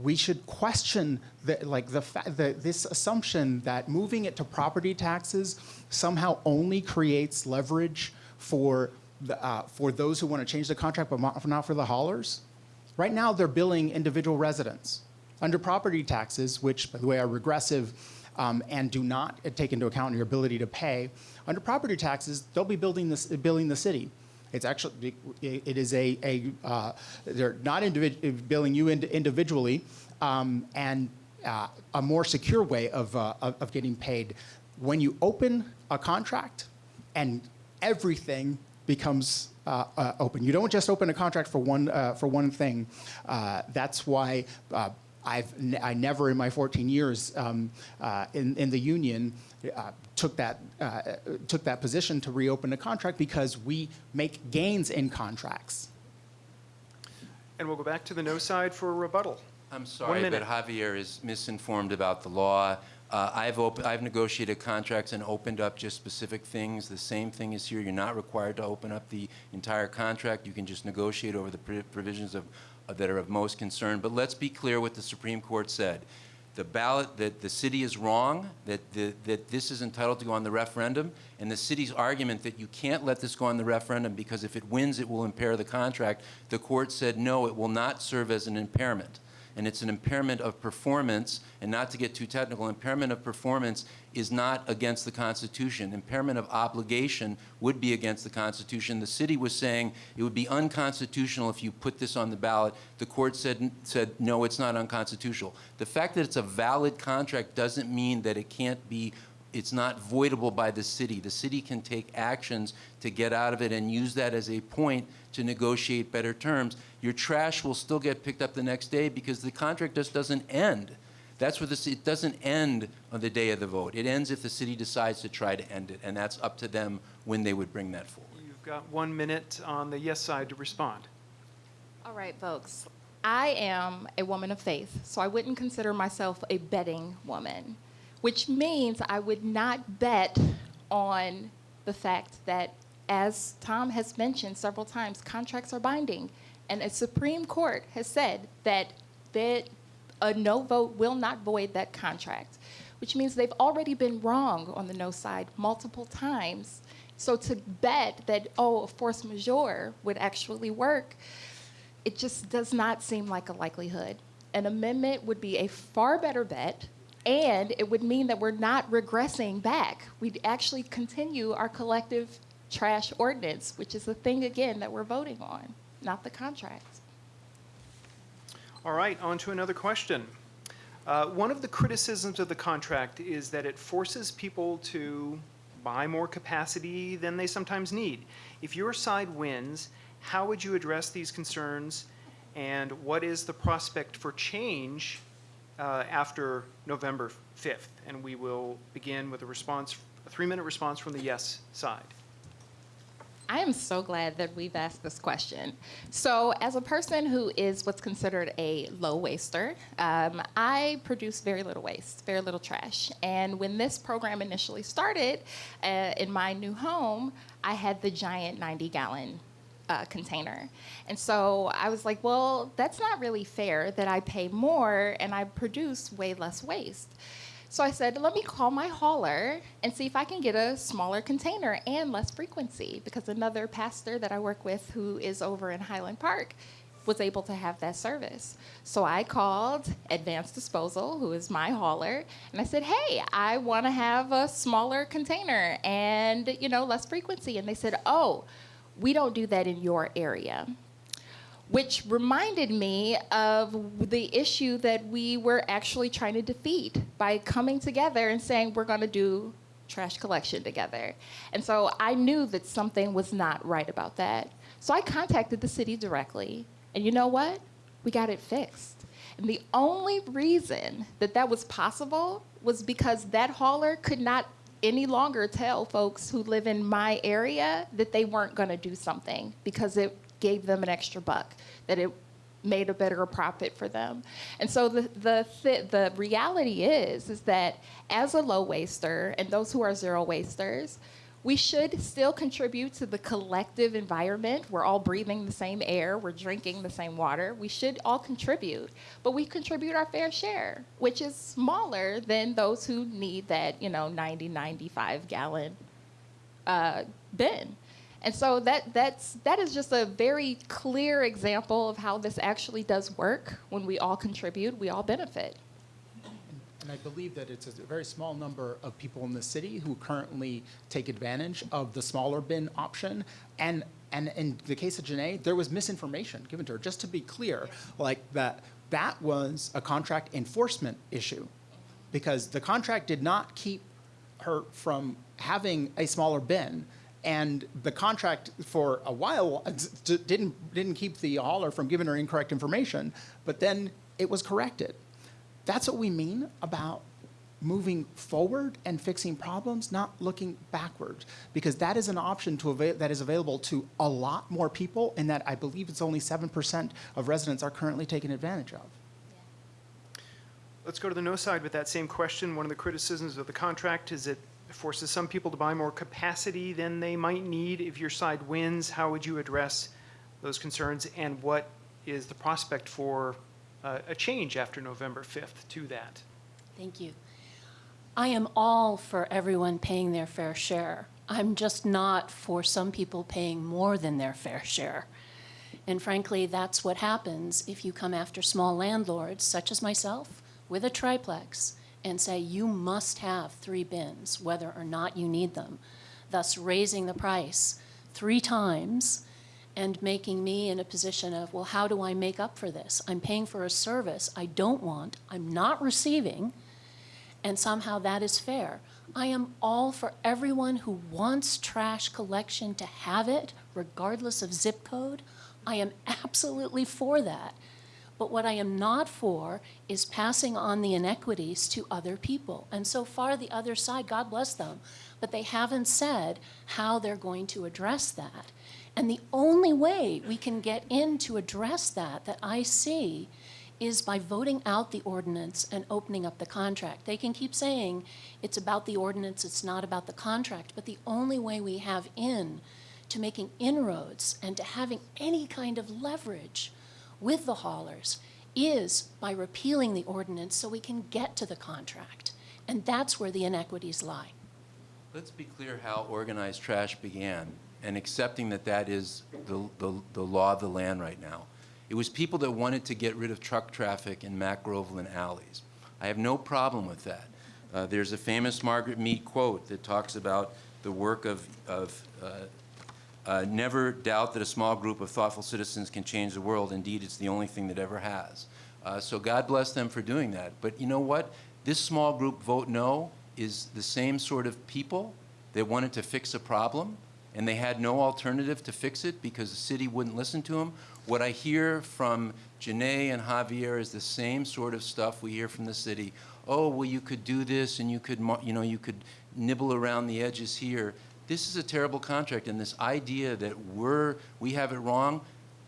We should question the, like the, the, this assumption that moving it to property taxes somehow only creates leverage for, the, uh, for those who want to change the contract, but not not for the haulers. Right now, they're billing individual residents. Under property taxes, which, by the way, are regressive um, and do not take into account your ability to pay, under property taxes, they'll be building this, billing the city. It's actually, it is a, a uh, they're not billing you ind- individually, um, and uh, a more secure way of, uh, of, of getting paid. When you open a contract and everything becomes uh, uh, open. You don't just open a contract for one, uh, for one thing. Uh, that's why uh, I've I never in my 14 years um, uh, in, in the union took, that, uh, took that position to reopen a contract because we make gains in contracts. And we'll go back to the no side for a rebuttal. I'm sorry, but. Javier is misinformed about the law. Uh, I've, op- I've negotiated contracts and opened up just specific things. The same thing is here. You're not required to open up the entire contract. You can just negotiate over the pr- provisions of, uh, that are of most concern. But let's be clear what the Supreme Court said. The ballot, that the city is wrong, that, the, that this is entitled to go on the referendum, and the city's argument that you can't let this go on the referendum because if it wins, it will impair the contract, the court said, no, it will not serve as an impairment and it's an impairment of performance, and not to get too technical, impairment of performance is not against the Constitution. Impairment of obligation would be against the Constitution. The city was saying it would be unconstitutional if you put this on the ballot. The court said, said no, it's not unconstitutional. The fact that it's a valid contract doesn't mean that it can't be it's not voidable by the city. The city can take actions to get out of it and use that as a point to negotiate better terms. Your trash will still get picked up the next day because the contract just doesn't end. That's what this, it doesn't end on the day of the vote. It ends if the city decides to try to end it, and that's up to them when they would bring that forward. You've got one minute on the yes side to respond. All right, folks. I am a woman of faith, so I wouldn't consider myself a betting woman, which means I would not bet on the fact that, as Tom has mentioned several times, contracts are binding. And a Supreme Court has said that that a no vote will not void that contract, which means they've already been wrong on the no side multiple times. So to bet that, oh, a force majeure would actually work, it just does not seem like a likelihood. An amendment would be a far better bet, and it would mean that we're not regressing back. We'd actually continue our collective trash ordinance, which is the thing, again, that we're voting on, not the contract. All right, on to another question. Uh, One of the criticisms of the contract is that it forces people to buy more capacity than they sometimes need. If your side wins, how would you address these concerns? And what is the prospect for change uh, after November 5th? And we will begin with a response, a three-minute response from the yes side. I am so glad that we've asked this question. So, as a person who is what's considered a low waster, um, I produce very little waste, very little trash. And when this program initially started uh, in my new home, I had the giant 90 gallon uh, container. And so I was like, well, that's not really fair that I pay more and I produce way less waste. So I said, let me call my hauler and see if I can get a smaller container and less frequency because another pastor that I work with who is over in Highland Park was able to have that service. So I called Advanced Disposal, who is my hauler, and I said, "Hey, I want to have a smaller container and, you know, less frequency." And they said, "Oh, we don't do that in your area." Which reminded me of the issue that we were actually trying to defeat by coming together and saying we're going to do trash collection together. And so I knew that something was not right about that. So I contacted the city directly. And you know what? We got it fixed. And the only reason that that was possible was because that hauler could not any longer tell folks who live in my area that they weren't going to do something because it gave them an extra buck, that it made a better profit for them. And so the the the reality is is that as a low waster and those who are zero wasters, we should still contribute to the collective environment. We're all breathing the same air, we're drinking the same water. We should all contribute, but we contribute our fair share, which is smaller than those who need that, you know, 90, 95 gallon uh, bin. And so that, that's, that is just a very clear example of how this actually does work. When we all contribute, we all benefit. And I believe that it's a very small number of people in the city who currently take advantage of the smaller bin option. And, and in the case of Janae, there was misinformation given to her. Just to be clear, like that, that was a contract enforcement issue because the contract did not keep her from having a smaller bin. And the contract for a while didn't, didn't keep the hauler from giving her incorrect information, but then it was corrected. That's what we mean about moving forward and fixing problems, not looking backwards, because that is an option that is available to a lot more people, and that I believe it's only 7% of residents are currently taking advantage of. Let's go to the no side with that same question. One of the criticisms of the contract is it forces some people to buy more capacity than they might need. If your side wins, how would you address those concerns? And what is the prospect for uh, a change after November 5th to that? Thank you. I am all for everyone paying their fair share. I'm just not for some people paying more than their fair share. And frankly, that's what happens if you come after small landlords, such as myself, with a triplex, and say you must have three bins, whether or not you need them, thus raising the price three times and making me in a position of, well, how do I make up for this? I'm paying for a service I don't want, I'm not receiving, and somehow that is fair. I am all for everyone who wants trash collection to have it, regardless of zip code. I am absolutely for that. But what I am not for is passing on the inequities to other people. And so far, the other side, God bless them, but they haven't said how they're going to address that. And the only way we can get in to address that, that I see, is by voting out the ordinance and opening up the contract. They can keep saying it's about the ordinance, it's not about the contract, but the only way we have in to making inroads and to having any kind of leverage with the haulers is by repealing the ordinance so we can get to the contract. And that's where the inequities lie. Let's be clear how organized trash began and accepting that that is the, the, the law of the land right now. It was people that wanted to get rid of truck traffic in Mac Groveland alleys. I have no problem with that. Uh, there's a famous Margaret Mead quote that talks about the work of, of uh, uh, never doubt that a small group of thoughtful citizens can change the world. Indeed, it's the only thing that ever has. Uh, so God bless them for doing that. But you know what? This small group vote no is the same sort of people that wanted to fix a problem and they had no alternative to fix it because the city wouldn't listen to them. What I hear from Janae and Javier is the same sort of stuff we hear from the city. Oh, well, you could do this and you could, you know, you could nibble around the edges here. This is a terrible contract, and this idea that we're, we have it wrong,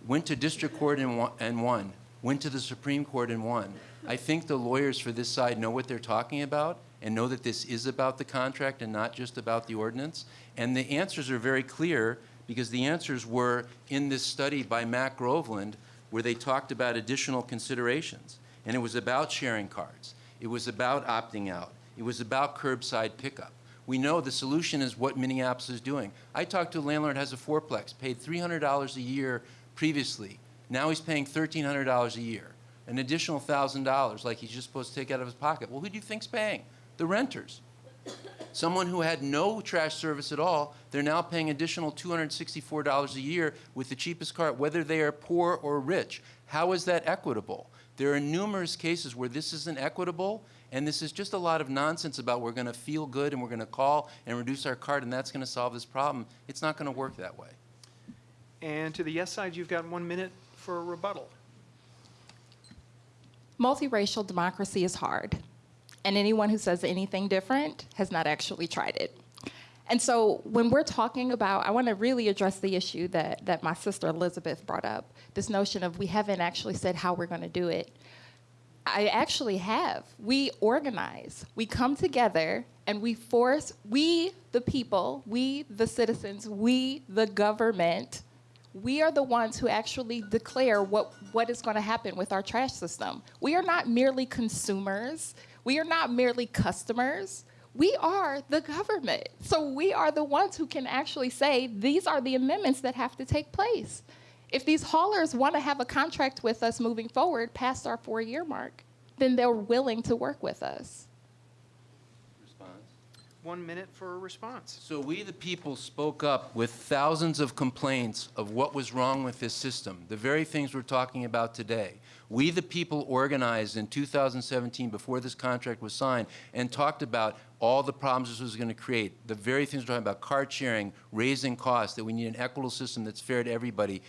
went to district court and won, and won, went to the Supreme Court and won. I think the lawyers for this side know what they're talking about and know that this is about the contract and not just about the ordinance. And the answers are very clear because the answers were in this study by Mac Groveland where they talked about additional considerations. And it was about sharing cards. It was about opting out. It was about curbside pickup. We know the solution is what Minneapolis is doing. I talked to a landlord has a fourplex, paid $300 a year previously. Now he's paying $1,300 a year, an additional $1,000 like he's just supposed to take out of his pocket. Well, who do you think's paying? The renters. Someone who had no trash service at all, they're now paying additional $264 a year with the cheapest car, whether they are poor or rich. How is that equitable? There are numerous cases where this isn't equitable, and this is just a lot of nonsense about we're going to feel good and we're going to call and reduce our card and that's going to solve this problem. It's not going to work that way. And to the yes side, you've got one minute for a rebuttal. Multiracial democracy is hard, and anyone who says anything different has not actually tried it. And so when we're talking about, I want to really address the issue that, that my sister Elizabeth brought up, this notion of we haven't actually said how we're going to do it. I actually have. We organize, we come together, and we force, we, the people, we, the citizens, we, the government, we are the ones who actually declare what, what is going to happen with our trash system. We are not merely consumers, we are not merely customers. We are the government. So we are the ones who can actually say these are the amendments that have to take place. If these haulers want to have a contract with us moving forward past our four year mark, then they're willing to work with us. Response? One minute for a response. So we, the people, spoke up with thousands of complaints of what was wrong with this system, the very things we're talking about today. We, the people, organized in 2017 before this contract was signed and talked about all the problems this was going to create, the very things we're talking about, card sharing, raising costs, that we need an equitable system that's fair to everybody.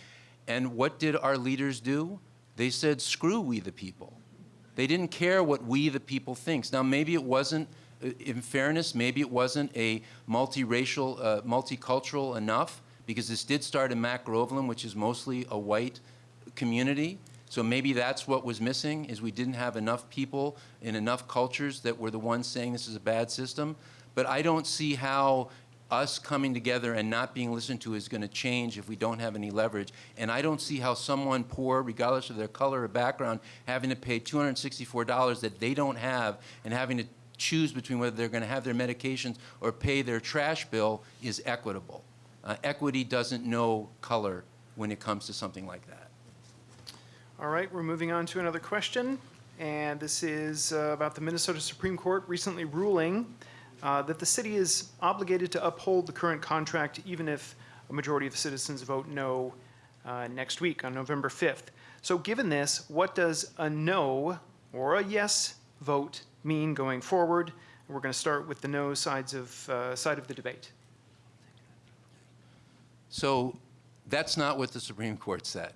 And what did our leaders do? They said, screw we, the people. They didn't care what we, the people, thinks. Now, maybe it wasn't, uh, in fairness, maybe it wasn't a multiracial, uh, multicultural enough, because this did start in Mac Groveland, which is mostly a white community. So maybe that's what was missing, is we didn't have enough people in enough cultures that were the ones saying this is a bad system. But I don't see how us coming together and not being listened to is going to change if we don't have any leverage. And I don't see how someone poor, regardless of their color or background, having to pay $264 that they don't have and having to choose between whether they're going to have their medications or pay their trash bill is equitable. Uh, equity doesn't know color when it comes to something like that. All right, we're moving on to another question. And this is uh, about the Minnesota Supreme Court recently ruling uh, that the city is obligated to uphold the current contract even if a majority of the citizens vote no uh, next week on November 5th. So given this, what does a no or a yes vote mean going forward? We're going to start with the no sides of, uh, side of the debate. So that's not what the Supreme Court said.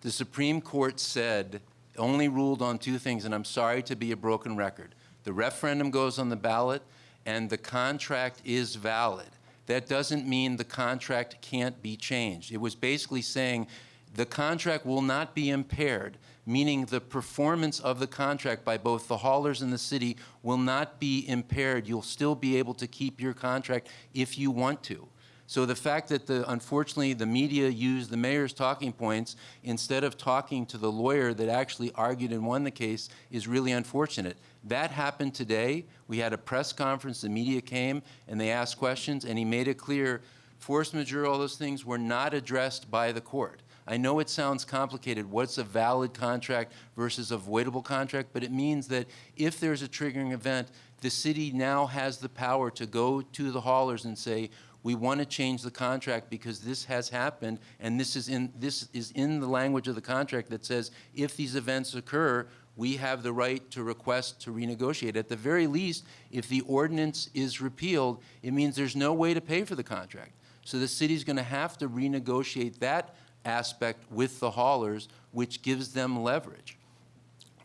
The Supreme Court said, only ruled on two things, and I'm sorry to be a broken record. The referendum goes on the ballot, and the contract is valid. That doesn't mean the contract can't be changed. It was basically saying the contract will not be impaired, meaning the performance of the contract by both the haulers and the city will not be impaired. You'll still be able to keep your contract if you want to. So the fact that the, unfortunately, the media used the mayor's talking points instead of talking to the lawyer that actually argued and won the case is really unfortunate. That happened today. We had a press conference, the media came and they asked questions and he made it clear force majeure, all those things were not addressed by the court. I know it sounds complicated. What's a valid contract versus a voidable contract? But it means that if there's a triggering event, the city now has the power to go to the haulers and say, we want to change the contract because this has happened and this is in this is in the language of the contract that says if these events occur we have the right to request to renegotiate. At the very least if the ordinance is repealed it means there's no way to pay for the contract. So the city's going to have to renegotiate that aspect with the haulers which gives them leverage.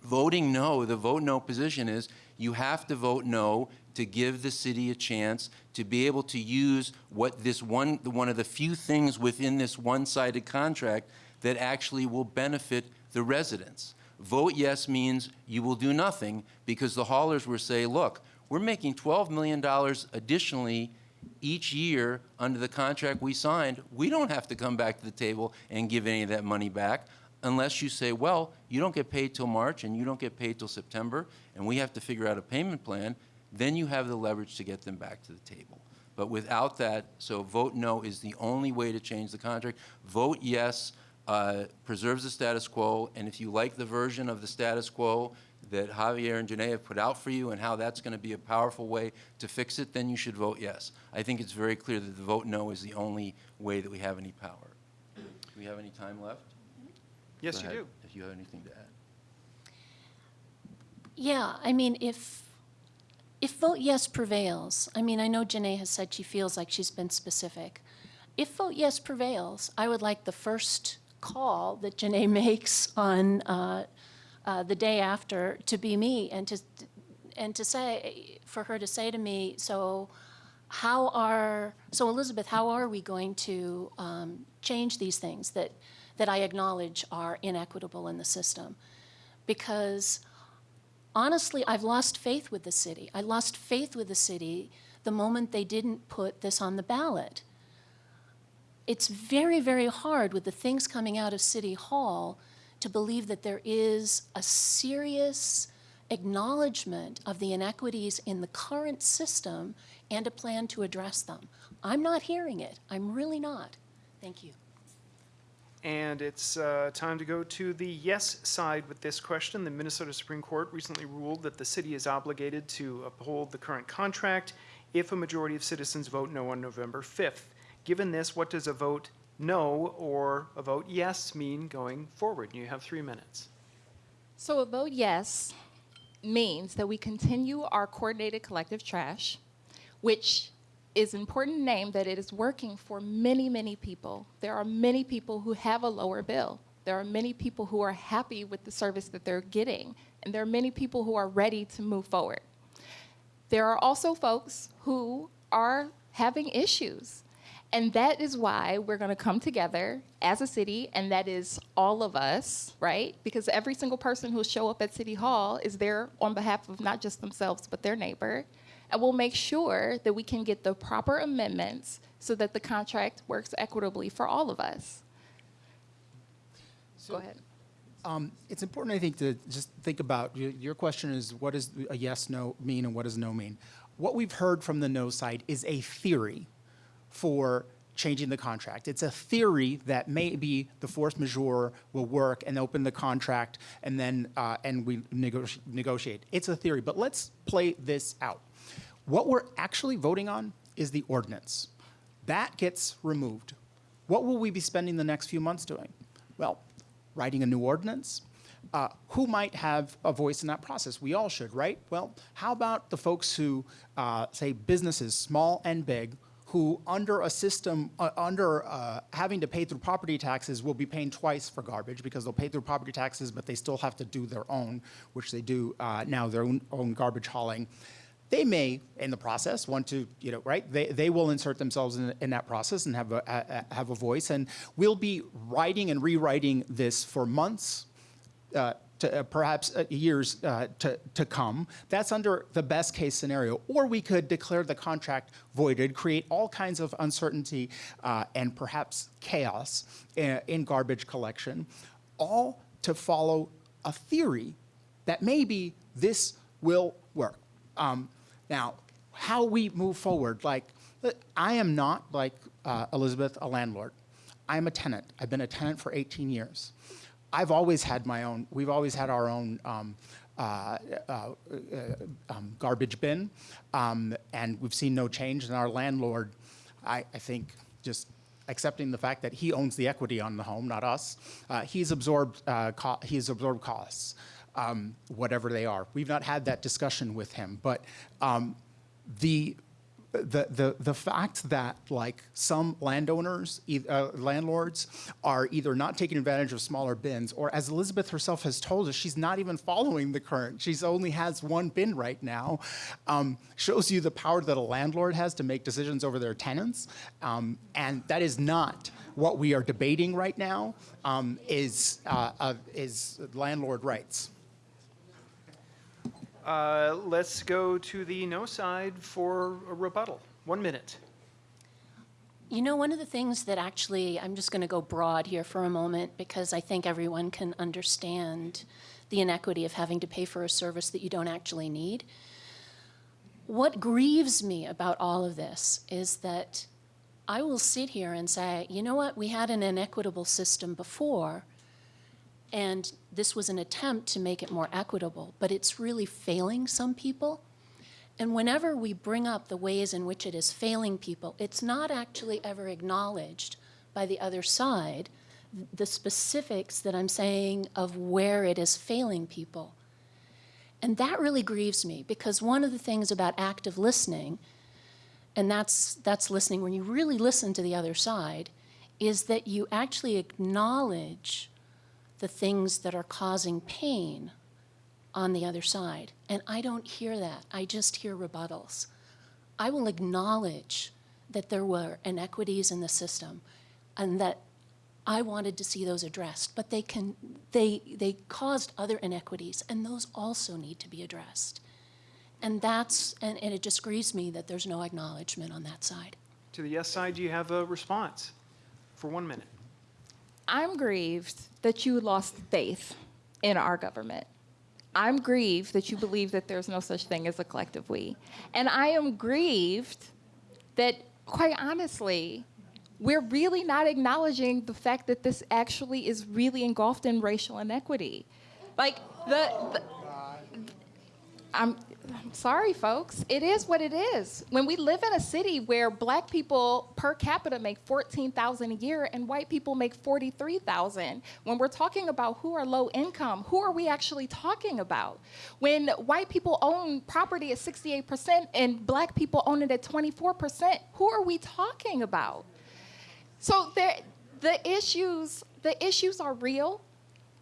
Voting no, the vote no position is you have to vote no to give the city a chance to be able to use what this one, one of the few things within this one-sided contract that actually will benefit the residents. Vote yes means you will do nothing because the haulers will say, look, we're making $12 million additionally each year under the contract we signed. We don't have to come back to the table and give any of that money back unless you say, well, you don't get paid till March and you don't get paid till September, and we have to figure out a payment plan, then you have the leverage to get them back to the table. But without that, so vote no is the only way to change the contract. Vote yes uh, preserves the status quo, and if you like the version of the status quo that Javier and Janae have put out for you and how that's going to be a powerful way to fix it, then you should vote yes. I think it's very clear that the vote no is the only way that we have any power. Do we have any time left? Yes, you do. If you have anything to add. Yeah, I mean, if, if vote yes prevails, I mean, I know Janae has said she feels like she's been specific. If vote yes prevails, I would like the first call that Janae makes on uh, uh, the day after to be me and to, and to say, for her to say to me, so how are, so Elizabeth, how are we going to um, change these things that, that I acknowledge are inequitable in the system? Because honestly, I've lost faith with the city. I lost faith with the city the moment they didn't put this on the ballot. It's very, very hard with the things coming out of City Hall to believe that there is a serious acknowledgement of the inequities in the current system and a plan to address them. I'm not hearing it. I'm really not. Thank you. And it's uh, time to go to the yes side with this question. The Minnesota Supreme Court recently ruled that the city is obligated to uphold the current contract if a majority of citizens vote no on November 5th. Given this, what does a vote no or a vote yes mean going forward? You have three minutes. So a vote yes means that we continue our coordinated collective trash, which is important name that it is working for many, many people. There are many people who have a lower bill. There are many people who are happy with the service that they're getting, and there are many people who are ready to move forward. There are also folks who are having issues. And that is why we're going to come together as a city, and that is all of us, right? Because every single person who'll show up at City Hall is there on behalf of not just themselves, but their neighbor. And we'll make sure that we can get the proper amendments so that the contract works equitably for all of us. Go ahead. Um, it's important, I think, to just think about, your, your question is, what does a yes, no mean and what does no mean? What we've heard from the no side is a theory for changing the contract. It's a theory that maybe the force majeure will work and open the contract and then, uh, and we negoti- negotiate. It's a theory, but let's play this out. What we're actually voting on is the ordinance. That gets removed. What will we be spending the next few months doing? Well, writing a new ordinance, uh, who might have a voice in that process? We all should, right? Well, how about the folks who, uh, say, businesses, small and big, who under a system, uh, under uh, having to pay through property taxes will be paying twice for garbage because they'll pay through property taxes, but they still have to do their own, which they do uh, now, their own, own garbage hauling. They may, in the process, want to, you know, right? They, they will insert themselves in, in that process and have a, a, have a voice. And we'll be writing and rewriting this for months, uh, to uh, perhaps uh, years uh, to, to come. That's under the best case scenario. Or we could declare the contract voided, create all kinds of uncertainty and perhaps chaos in, in garbage collection, all to follow a theory that maybe this will work. Um, now, how we move forward, like, I am not like uh, Elizabeth, a landlord. I'm a tenant. I've been a tenant for 18 years. I've always had my own, we've always had our own um, uh, uh, uh, um, garbage bin, um, and we've seen no change. And our landlord, I, I think, just accepting the fact that he owns the equity on the home, not us, uh, he's absorbed, uh, he's absorbed costs, um, whatever they are. We've not had that discussion with him, but um, the the, the, the fact that like some landowners, uh, landlords are either not taking advantage of smaller bins or as Elizabeth herself has told us, she's not even following the current. She's only has one bin right now. Um, shows you the power that a landlord has to make decisions over their tenants. Um, and that is not what we are debating right now um, is, uh, uh, is landlord rights. Uh, Let's go to the no side for a rebuttal. One minute. You know, one of the things that actually, I'm just going to go broad here for a moment because I think everyone can understand the inequity of having to pay for a service that you don't actually need. What grieves me about all of this is that I will sit here and say, you know what, we had an inequitable system before, and this was an attempt to make it more equitable, but it's really failing some people. And whenever we bring up the ways in which it is failing people, it's not actually ever acknowledged by the other side the specifics that I'm saying of where it is failing people. And that really grieves me because one of the things about active listening, and that's, that's listening when you really listen to the other side, is that you actually acknowledge the things that are causing pain on the other side. And I don't hear that. I just hear rebuttals. I will acknowledge that there were inequities in the system and that I wanted to see those addressed, but they can they they caused other inequities and those also need to be addressed. And that's and, and it just grieves me that there's no acknowledgement on that side. To the yes side, do you have a response for one minute? I'm grieved that you lost faith in our government. I'm grieved that you believe that there's no such thing as a collective we. And I am grieved that, quite honestly, we're really not acknowledging the fact that this actually is really engulfed in racial inequity. Like, the, the I'm, I'm sorry, folks. It is what it is. When we live in a city where black people per capita make 14,000 a year and white people make 43,000, when we're talking about who are low income, who are we actually talking about? When white people own property at 68% and black people own it at 24%, who are we talking about? So there, the issues, the issues are real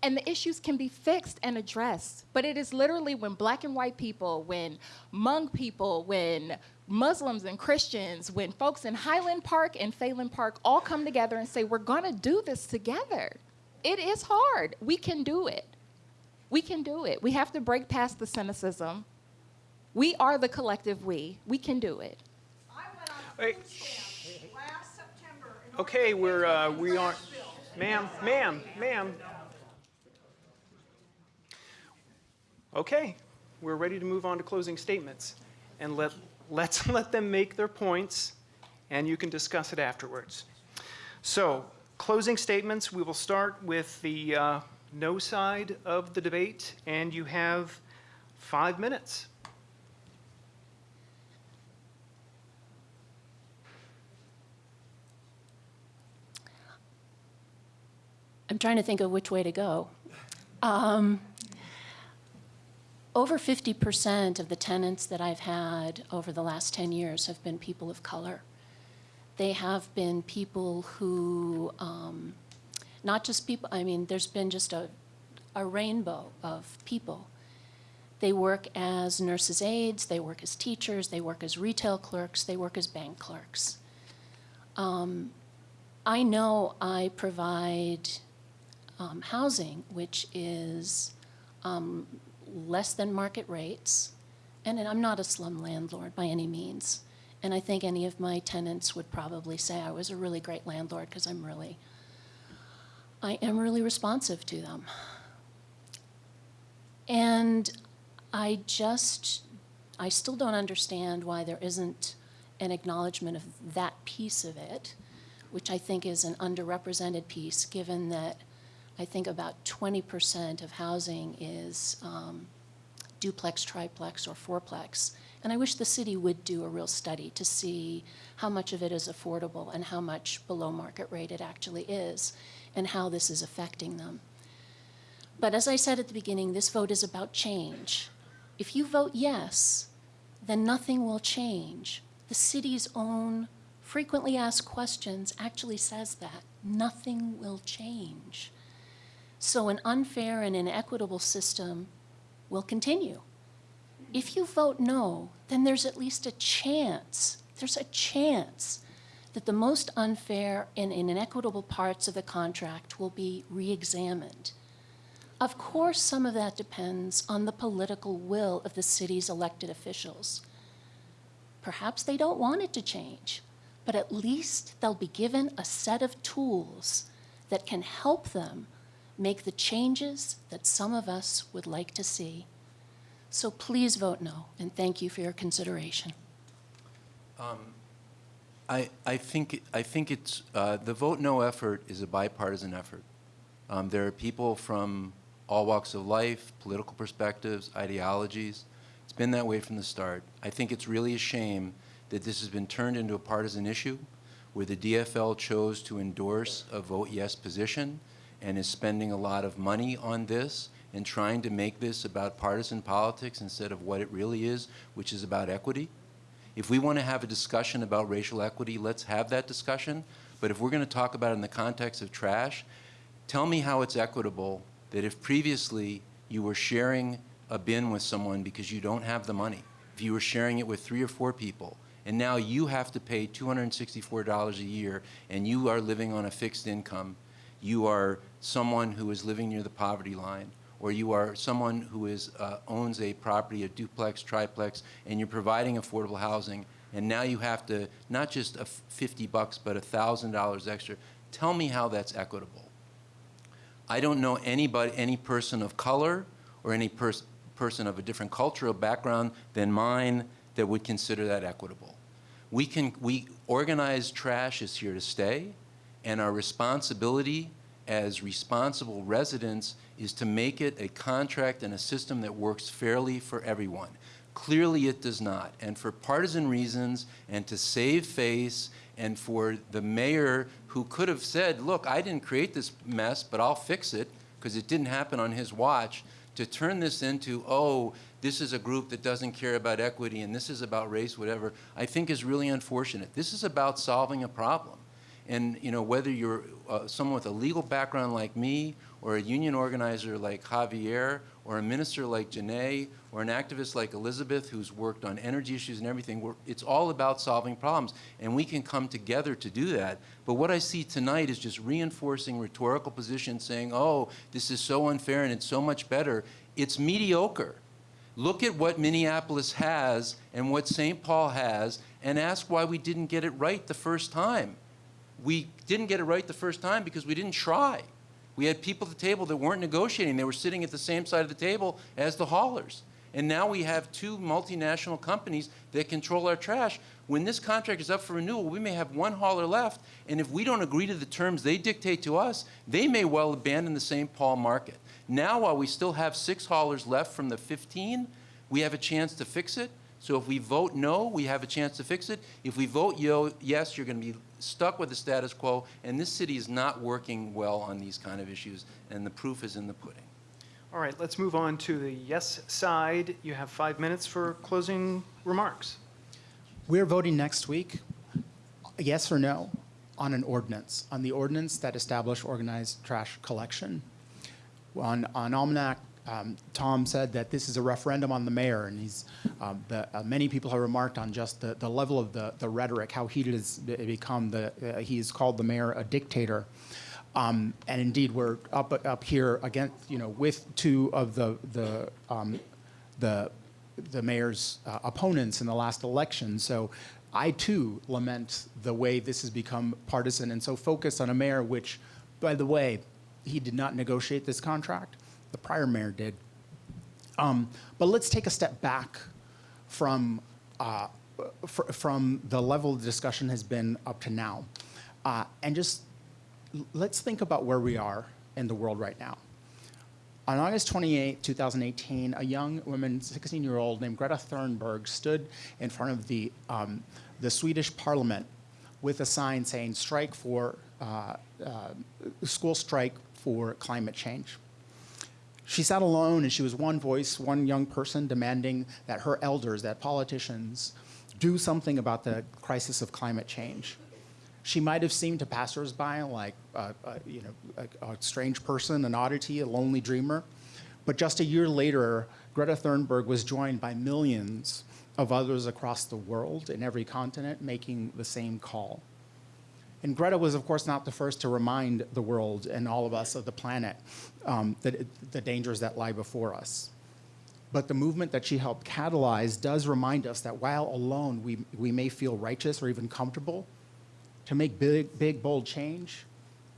and the issues can be fixed and addressed. But it is literally when black and white people, when Hmong people, when Muslims and Christians, when folks in Highland Park and Phalen Park all come together and say, we're gonna do this together. It is hard. We can do it. We can do it. We have to break past the cynicism. We are the collective we. We can do it. I went on food stamp last September. Okay, we're, uh, we aren't, ma'am, ma'am, ma'am. Okay, we're ready to move on to closing statements. And let, let's let them make their points, and you can discuss it afterwards. So, closing statements, we will start with the uh, no side of the debate, and you have five minutes. I'm trying to think of which way to go. Over 50% of the tenants that I've had over the last 10 years have been people of color. They have been people who, um, not just people, I mean, there's been just a, a rainbow of people. They work as nurses' aides, they work as teachers, they work as retail clerks, they work as bank clerks. Um, I know I provide um, housing, which is um, less than market rates, and I'm not a slum landlord by any means. And I think any of my tenants would probably say I was a really great landlord because I'm really, I am really responsive to them. And I just, I still don't understand why there isn't an acknowledgement of that piece of it, which I think is an underrepresented piece, given that I think about 20% of housing is um, duplex, triplex, or fourplex. And I wish the city would do a real study to see how much of it is affordable and how much below market rate it actually is, and how this is affecting them. But as I said at the beginning, this vote is about change. If you vote yes, then nothing will change. The city's own frequently asked questions actually says that. Nothing will change. So an unfair and inequitable system will continue. If you vote no, then there's at least a chance, there's a chance that the most unfair and inequitable parts of the contract will be re-examined. Of course, some of that depends on the political will of the city's elected officials. Perhaps they don't want it to change, but at least they'll be given a set of tools that can help them make the changes that some of us would like to see. So please vote no, and thank you for your consideration. I, I think, I think it's, uh, the vote no effort is a bipartisan effort. Um, There are people from all walks of life, political perspectives, ideologies. It's been that way from the start. I think it's really a shame that this has been turned into a partisan issue where the DFL chose to endorse a vote yes position and is spending a lot of money on this and trying to make this about partisan politics instead of what it really is, which is about equity. If we want to have a discussion about racial equity, let's have that discussion. But if we're going to talk about it in the context of trash, tell me how it's equitable that if previously you were sharing a bin with someone because you don't have the money, if you were sharing it with three or four people, and now you have to pay $264 a year and you are living on a fixed income, you are someone who is living near the poverty line, or you are someone who is, uh, owns a property, a duplex, triplex, and you're providing affordable housing, and now you have to, not just a f- 50 bucks, but $1,000 extra. Tell me how that's equitable. I don't know anybody, any person of color or any pers- person of a different cultural background than mine that would consider that equitable. We can, we, organized trash is here to stay, and our responsibility as responsible residents is to make it a contract and a system that works fairly for everyone. Clearly, it does not. And for partisan reasons, and to save face, and for the mayor who could have said, look, I didn't create this mess, but I'll fix it, because it didn't happen on his watch, to turn this into, oh, this is a group that doesn't care about equity, and this is about race, whatever, I think is really unfortunate. This is about solving a problem. And you know, whether you're uh, someone with a legal background like me, or a union organizer like Javier, or a minister like Janae, or an activist like Elizabeth, who's worked on energy issues and everything, it's all about solving problems. And we can come together to do that. But what I see tonight is just reinforcing rhetorical positions saying, oh, this is so unfair and it's so much better. It's mediocre. Look at what Minneapolis has and what St. Paul has, and ask why we didn't get it right the first time we didn't get it right the first time because we didn't try. We had people at the table that weren't negotiating. They were sitting at the same side of the table as the haulers. And now we have two multinational companies that control our trash. When this contract is up for renewal, we may have one hauler left, and if we don't agree to the terms they dictate to us, they may well abandon the St. Paul market. Now, while we still have six haulers left from the 15, we have a chance to fix it. So if we vote no, we have a chance to fix it. If we vote yo, yes, you're going to be stuck with the status quo, and this city is not working well on these kind of issues, and the proof is in the pudding. All right, let's move on to the yes side. You have five minutes for closing remarks. We're voting next week, yes or no, on an ordinance, on the ordinance that established organized trash collection. On, on Almanac, um, Tom said that this is a referendum on the mayor, and he's, um, the, uh, many people have remarked on just the, the level of the, the rhetoric, how heated be- become. The, uh, he's called the mayor a dictator. Um, and indeed, we're up, up here against, you know, with two of the, the, um, the, the mayor's uh, opponents in the last election. So I too lament the way this has become partisan and so focused on a mayor, which, by the way, he did not negotiate this contract. The prior mayor did. Um, but let's take a step back from, uh, fr- from the level the discussion has been up to now. Uh, and just let's think about where we are in the world right now. On August 28, 2018, a young woman, 16 year old named Greta Thunberg, stood in front of the, um, the Swedish parliament with a sign saying, strike for, uh, uh, school strike for climate change. She sat alone and she was one voice, one young person demanding that her elders, that politicians, do something about the crisis of climate change. She might have seemed to passersby like uh, uh, you know, a, a strange person, an oddity, a lonely dreamer. But just a year later, Greta Thunberg was joined by millions of others across the world in every continent making the same call. And Greta was, of course, not the first to remind the world and all of us of the planet um, that the dangers that lie before us. But the movement that she helped catalyze does remind us that while alone we, we may feel righteous or even comfortable, to make big, big, bold change,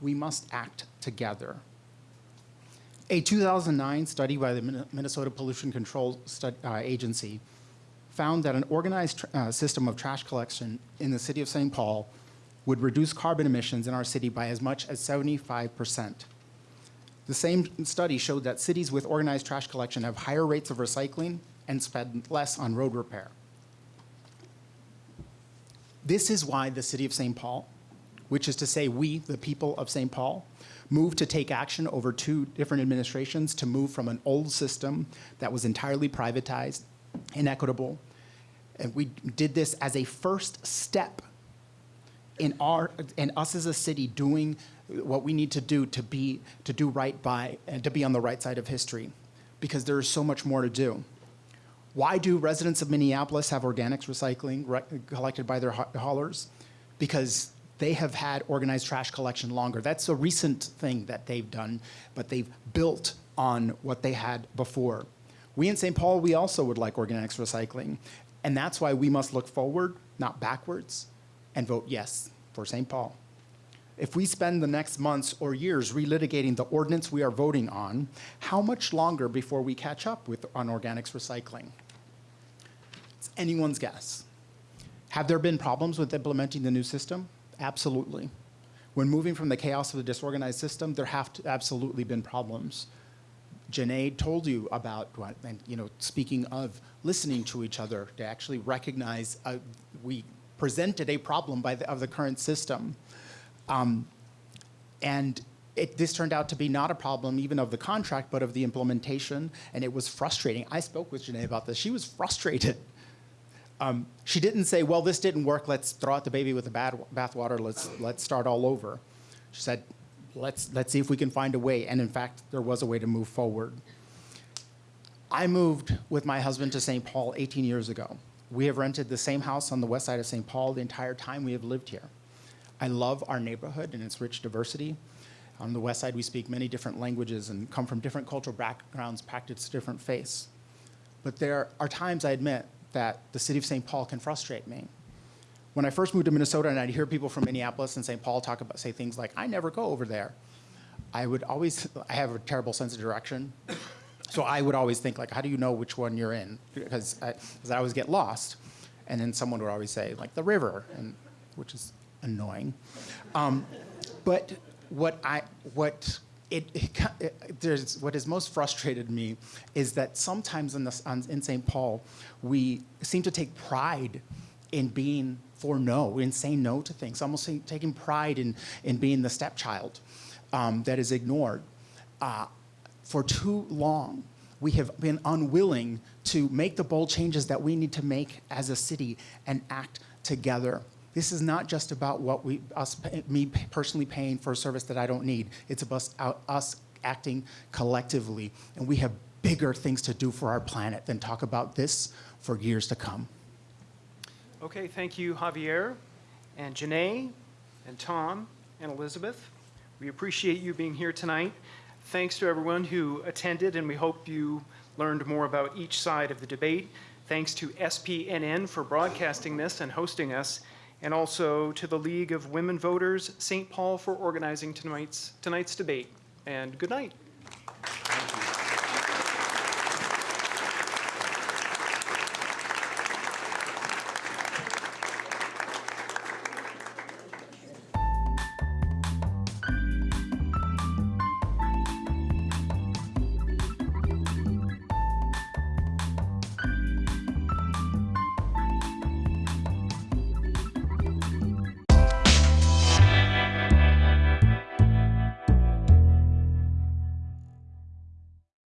we must act together. A 2009 study by the Minnesota Pollution Control Stud- uh, Agency found that an organized uh, system of trash collection in the city of St. Paul would reduce carbon emissions in our city by as much as 75%. The same study showed that cities with organized trash collection have higher rates of recycling and spend less on road repair. This is why the city of St. Paul, which is to say we, the people of St. Paul, moved to take action over two different administrations to move from an old system that was entirely privatized, inequitable, and we did this as a first step in our and us as a city doing what we need to do to be to do right by and to be on the right side of history because there is so much more to do. Why do residents of minneapolis have organics recycling re- collected by their ha- haulers? Because they have had organized trash collection longer. That's a recent thing that they've done but they've built on what they had before. We in st paul we also would like organics recycling and that's why we must look forward not backwards and vote yes for St. Paul. If we spend the next months or years relitigating the ordinance we are voting on, how much longer before we catch up with on organics recycling? It's anyone's guess. Have there been problems with implementing the new system? Absolutely. When moving from the chaos of the disorganized system, there have absolutely been problems. Janae told you about, and you know, speaking of listening to each other, to actually recognize uh, we presented a problem by the, of the current system. Um, and it, this turned out to be not a problem even of the contract, but of the implementation, and it was frustrating. I spoke with Janae about this. She was frustrated. Um, she didn't say, well, this didn't work, let's throw out the baby with the bathwater, let's, let's start all over. She said, let's, let's see if we can find a way, and in fact, there was a way to move forward. I moved with my husband to St. Paul 18 years ago. We have rented the same house on the west side of St. Paul the entire time we have lived here. I love our neighborhood and its rich diversity. On the west side, we speak many different languages and come from different cultural backgrounds, practice different faiths. But there are times, I admit, that the city of St. Paul can frustrate me. When I first moved to Minnesota and I'd hear people from Minneapolis and St. Paul talk about, say things like, I never go over there. I would always, I have a terrible sense of direction. So I would always think like, how do you know which one you're in? Because I, I always get lost. And then someone would always say like the river, and, which is annoying. Um, but what I, what it, it, it- there's, what has most frustrated me is that sometimes in, the, on, in St. Paul, we seem to take pride in being for no, in saying no to things, almost taking pride in, in being the stepchild um, that is ignored. Uh, for too long, we have been unwilling to make the bold changes that we need to make as a city and act together. This is not just about what we, us, me personally paying for a service that I don't need. It's about us- acting collectively, and we have bigger things to do for our planet than talk about this for years to come. Okay, thank you, Javier, and Janae, and Tom, and Elizabeth. We appreciate you being here tonight. Thanks to everyone who attended, and we hope you learned more about each side of the debate. Thanks to SPNN for broadcasting this and hosting us, and also to the League of Women Voters St. Paul for organizing tonight's, tonight's debate. And good night.